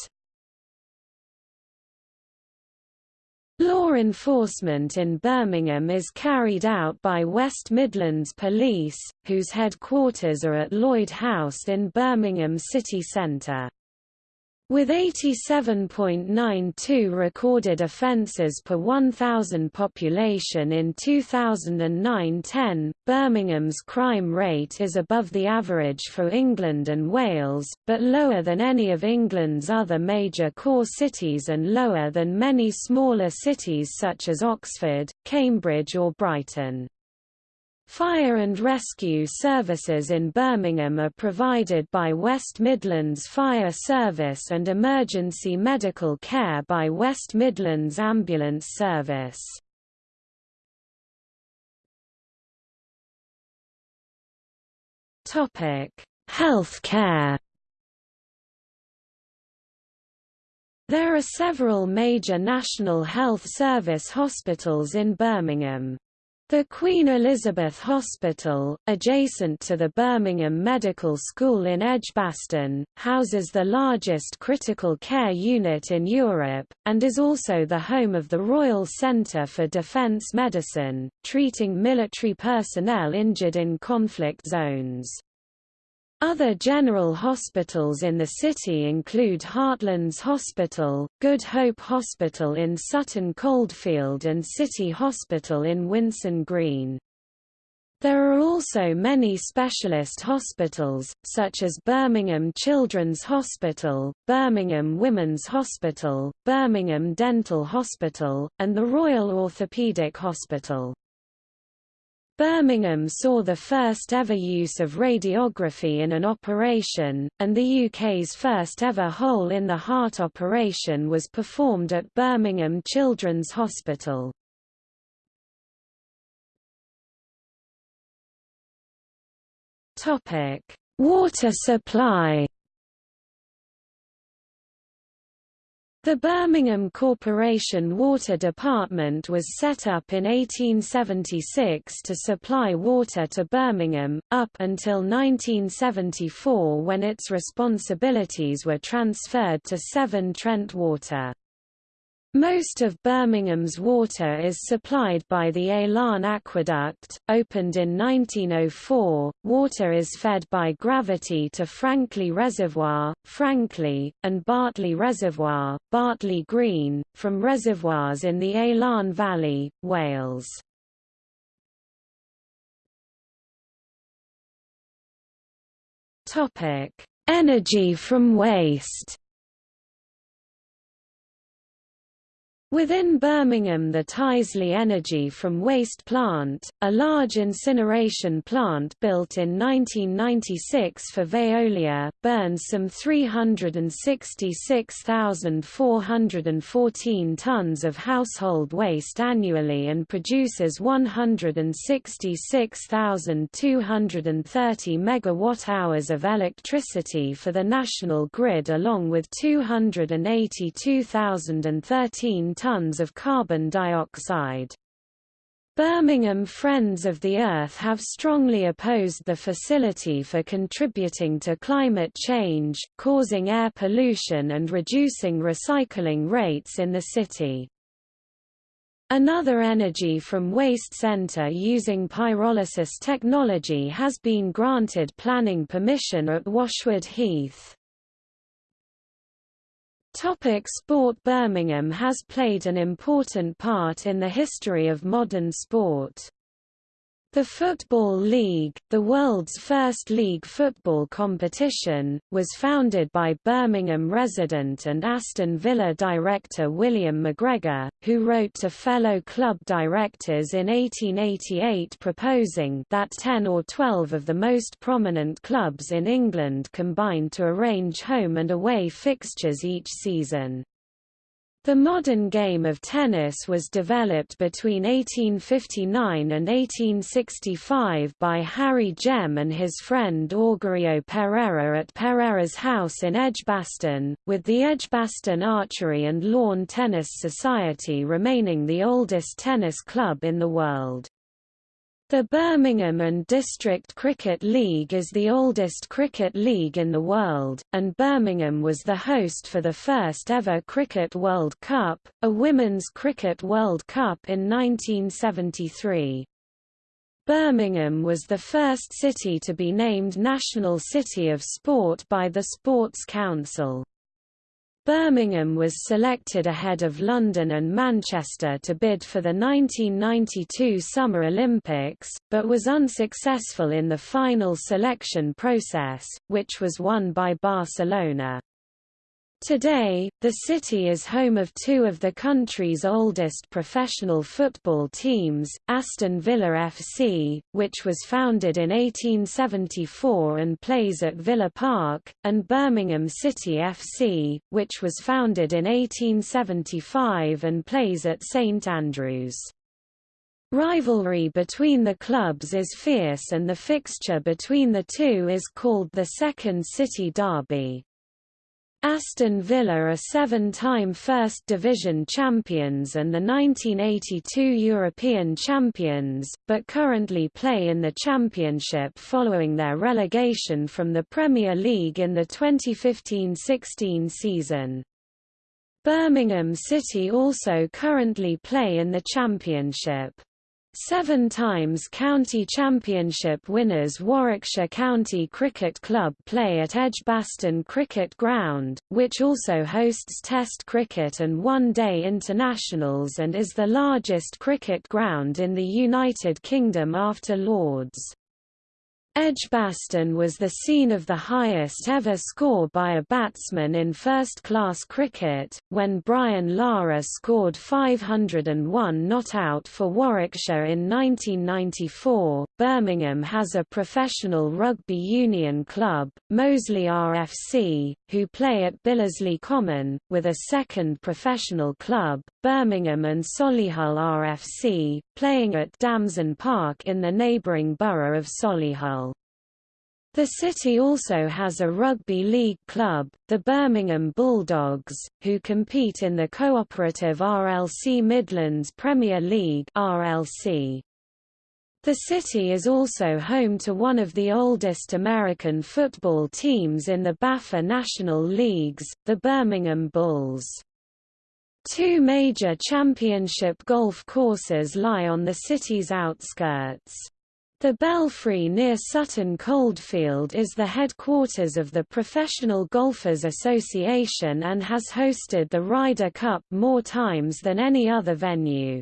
Law enforcement in Birmingham is carried out by West Midlands Police, whose headquarters are at Lloyd House in Birmingham city centre. With 87.92 recorded offences per 1,000 population in 2009-10, Birmingham's crime rate is above the average for England and Wales, but lower than any of England's other major core cities and lower than many smaller cities such as Oxford, Cambridge or Brighton. Fire and rescue services in Birmingham are provided by West Midlands Fire Service and emergency medical care by West Midlands Ambulance Service. Healthcare There are several major National Health Service hospitals in Birmingham. The Queen Elizabeth Hospital, adjacent to the Birmingham Medical School in Edgbaston, houses the largest critical care unit in Europe, and is also the home of the Royal Centre for Defence Medicine, treating military personnel injured in conflict zones. Other general hospitals in the city include Heartlands Hospital, Good Hope Hospital in Sutton Coldfield and City Hospital in Winson Green. There are also many specialist hospitals, such as Birmingham Children's Hospital, Birmingham Women's Hospital, Birmingham Dental Hospital, and the Royal Orthopaedic Hospital. Birmingham saw the first ever use of radiography in an operation, and the UK's first ever hole-in-the-heart operation was performed at Birmingham Children's Hospital. Water supply The Birmingham Corporation Water Department was set up in 1876 to supply water to Birmingham, up until 1974 when its responsibilities were transferred to Severn Trent Water. Most of Birmingham's water is supplied by the Elan Aqueduct, opened in 1904. Water is fed by gravity to Frankley Reservoir, Frankley, and Bartley Reservoir, Bartley Green, from reservoirs in the Elan Valley, Wales. Topic: Energy from waste. Within Birmingham the Tyseley Energy from Waste Plant, a large incineration plant built in 1996 for Veolia, burns some 366,414 tons of household waste annually and produces 166,230 megawatt-hours of electricity for the national grid along with 282,013 tons of carbon dioxide. Birmingham Friends of the Earth have strongly opposed the facility for contributing to climate change, causing air pollution and reducing recycling rates in the city. Another energy from waste center using pyrolysis technology has been granted planning permission at Washwood Heath. Topic sport Birmingham has played an important part in the history of modern sport. The Football League, the world's first league football competition, was founded by Birmingham resident and Aston Villa director William McGregor, who wrote to fellow club directors in 1888 proposing that 10 or 12 of the most prominent clubs in England combine to arrange home and away fixtures each season. The modern game of tennis was developed between 1859 and 1865 by Harry Gem and his friend Augurio Pereira at Pereira's house in Edgbaston, with the Edgbaston Archery and Lawn Tennis Society remaining the oldest tennis club in the world. The Birmingham and District Cricket League is the oldest cricket league in the world, and Birmingham was the host for the first ever Cricket World Cup, a Women's Cricket World Cup in 1973. Birmingham was the first city to be named National City of Sport by the Sports Council. Birmingham was selected ahead of London and Manchester to bid for the 1992 Summer Olympics, but was unsuccessful in the final selection process, which was won by Barcelona. Today, the city is home of two of the country's oldest professional football teams, Aston Villa FC, which was founded in 1874 and plays at Villa Park, and Birmingham City FC, which was founded in 1875 and plays at St Andrews. Rivalry between the clubs is fierce and the fixture between the two is called the Second City Derby. Aston Villa are seven-time First Division champions and the 1982 European champions, but currently play in the Championship following their relegation from the Premier League in the 2015–16 season. Birmingham City also currently play in the Championship. Seven times county championship winners Warwickshire County Cricket Club play at Edgbaston Cricket Ground, which also hosts Test cricket and one-day internationals and is the largest cricket ground in the United Kingdom after Lord's. Edgbaston was the scene of the highest ever score by a batsman in first-class cricket, when Brian Lara scored 501 not out for Warwickshire in 1994. Birmingham has a professional rugby union club, Moseley RFC, who play at Billesley Common, with a second professional club, Birmingham and Solihull RFC, playing at Damson Park in the neighbouring borough of Solihull. The city also has a rugby league club, the Birmingham Bulldogs, who compete in the cooperative RLC Midlands Premier League RLC. The city is also home to one of the oldest American football teams in the BAFA National Leagues, the Birmingham Bulls. Two major championship golf courses lie on the city's outskirts. The Belfry near Sutton Coldfield is the headquarters of the Professional Golfers Association and has hosted the Ryder Cup more times than any other venue.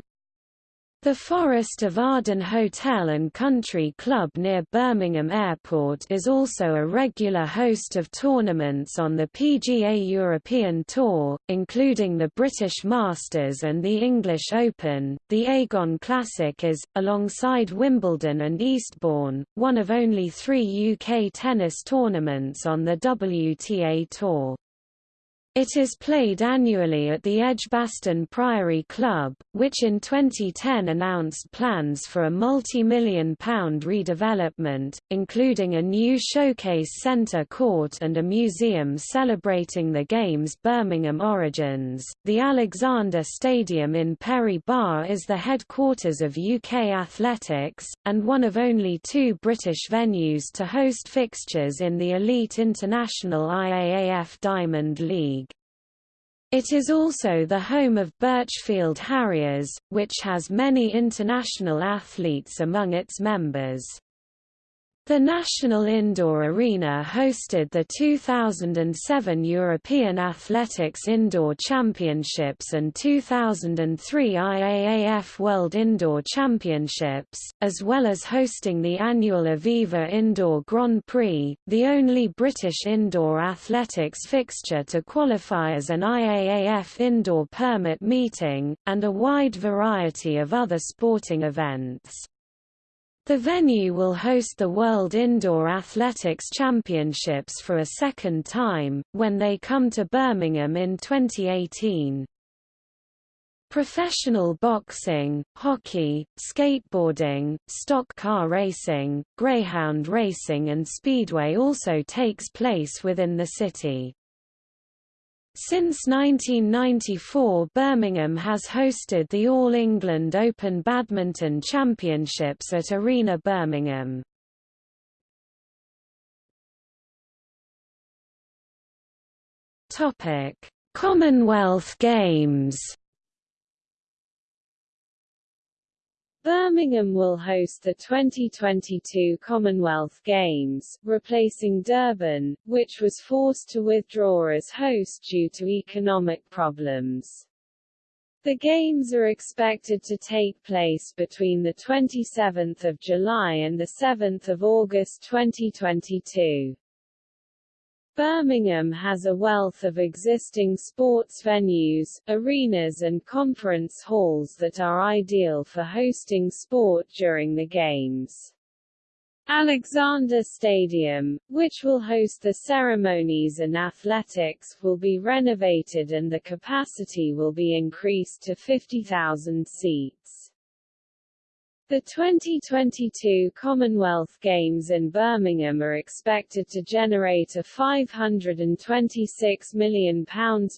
The Forest of Arden Hotel and Country Club near Birmingham Airport is also a regular host of tournaments on the PGA European Tour, including the British Masters and the English Open. The Aegon Classic is, alongside Wimbledon and Eastbourne, one of only three UK tennis tournaments on the WTA Tour. It is played annually at the Edgbaston Priory Club, which in 2010 announced plans for a multi-million pound redevelopment, including a new showcase centre court and a museum celebrating the game's Birmingham origins. The Alexander Stadium in Perry Barr is the headquarters of UK Athletics, and one of only two British venues to host fixtures in the elite international IAAF Diamond League. It is also the home of Birchfield Harriers, which has many international athletes among its members. The National Indoor Arena hosted the 2007 European Athletics Indoor Championships and 2003 IAAF World Indoor Championships, as well as hosting the annual Aviva Indoor Grand Prix, the only British indoor athletics fixture to qualify as an IAAF indoor permit meeting, and a wide variety of other sporting events. The venue will host the World Indoor Athletics Championships for a second time, when they come to Birmingham in 2018. Professional boxing, hockey, skateboarding, stock car racing, greyhound racing and speedway also takes place within the city. Since 1994 Birmingham has hosted the All England Open Badminton Championships at Arena Birmingham. Commonwealth Games Birmingham will host the 2022 Commonwealth Games, replacing Durban, which was forced to withdraw as host due to economic problems. The Games are expected to take place between 27 July and 7 August 2022. Birmingham has a wealth of existing sports venues, arenas and conference halls that are ideal for hosting sport during the Games. Alexander Stadium, which will host the ceremonies and athletics, will be renovated and the capacity will be increased to 50,000 seats. The 2022 Commonwealth Games in Birmingham are expected to generate a £526 million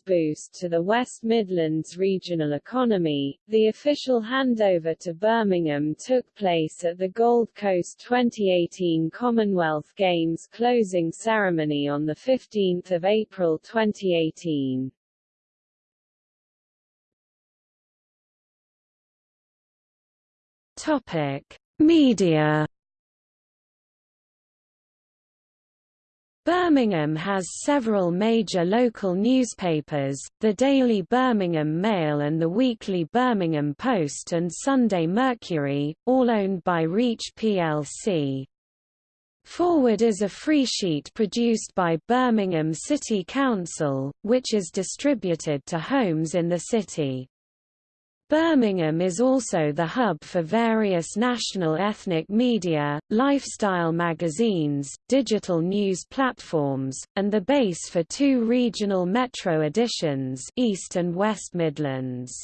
boost to the West Midlands regional economy. The official handover to Birmingham took place at the Gold Coast 2018 Commonwealth Games closing ceremony on 15 April 2018. Topic: Media. Birmingham has several major local newspapers, the Daily Birmingham Mail and the weekly Birmingham Post and Sunday Mercury, all owned by Reach plc. Forward is a free sheet produced by Birmingham City Council, which is distributed to homes in the city. Birmingham is also the hub for various national ethnic media, lifestyle magazines, digital news platforms, and the base for two regional metro editions East and West Midlands.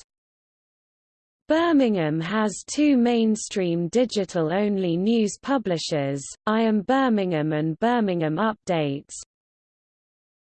Birmingham has two mainstream digital-only news publishers, I Am Birmingham and Birmingham Updates,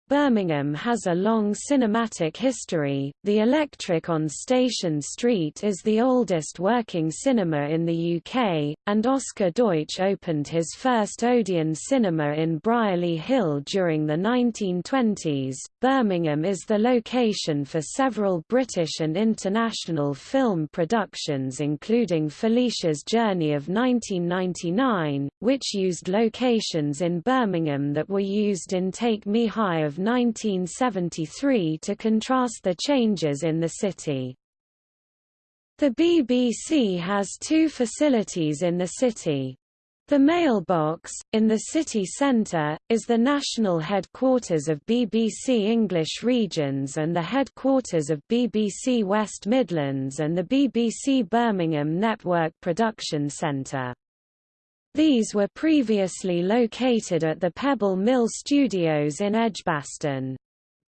Birmingham has a long cinematic history. The Electric on Station Street is the oldest working cinema in the UK, and Oscar Deutsch opened his first Odeon cinema in Brierley Hill during the 1920s. Birmingham is the location for several British and international film productions, including Felicia's Journey of 1999, which used locations in Birmingham that were used in Take Me High of 1973 to contrast the changes in the city. The BBC has two facilities in the city. The Mailbox, in the city centre, is the national headquarters of BBC English Regions and the headquarters of BBC West Midlands and the BBC Birmingham Network Production Centre. These were previously located at the Pebble Mill Studios in Edgbaston.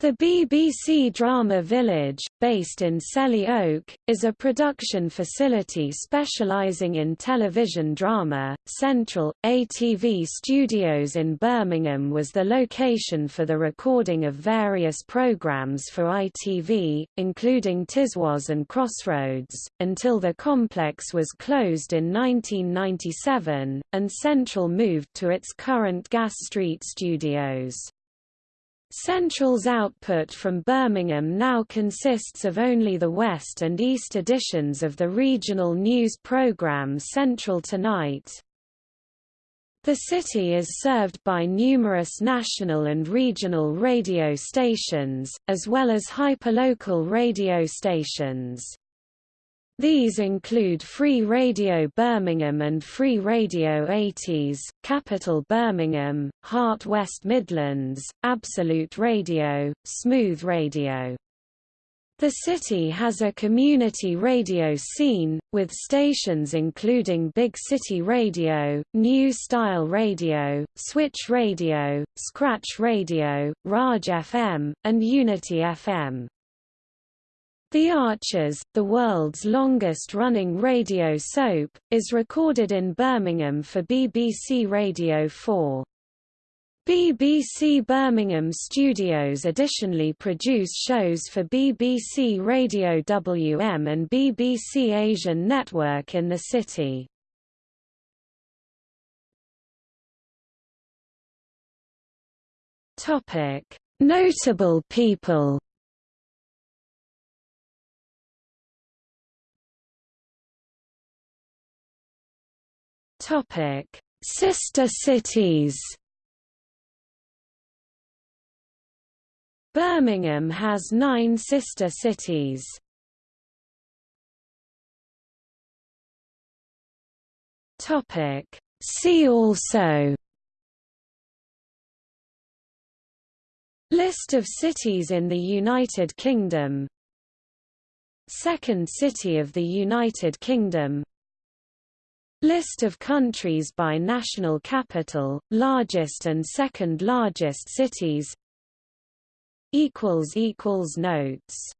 The BBC Drama Village, based in Selly Oak, is a production facility specialising in television drama. Central, ATV Studios in Birmingham was the location for the recording of various programmes for ITV, including Tiswas and Crossroads, until the complex was closed in 1997, and Central moved to its current Gas Street studios. Central's output from Birmingham now consists of only the West and East editions of the regional news programme Central Tonight. The city is served by numerous national and regional radio stations, as well as hyperlocal radio stations. These include Free Radio Birmingham and Free Radio 80s, Capital Birmingham, Heart West Midlands, Absolute Radio, Smooth Radio. The city has a community radio scene, with stations including Big City Radio, New Style Radio, Switch Radio, Scratch Radio, Raj FM, and Unity FM. The Archers, the world's longest-running radio soap, is recorded in Birmingham for BBC Radio 4. BBC Birmingham Studios additionally produce shows for BBC Radio WM and BBC Asian Network in the city. Notable people Topic: Sister cities. Birmingham has nine sister cities. Topic: See also. List of cities in the United Kingdom Second city of the United Kingdom List of countries by national capital, largest and second largest cities. Notes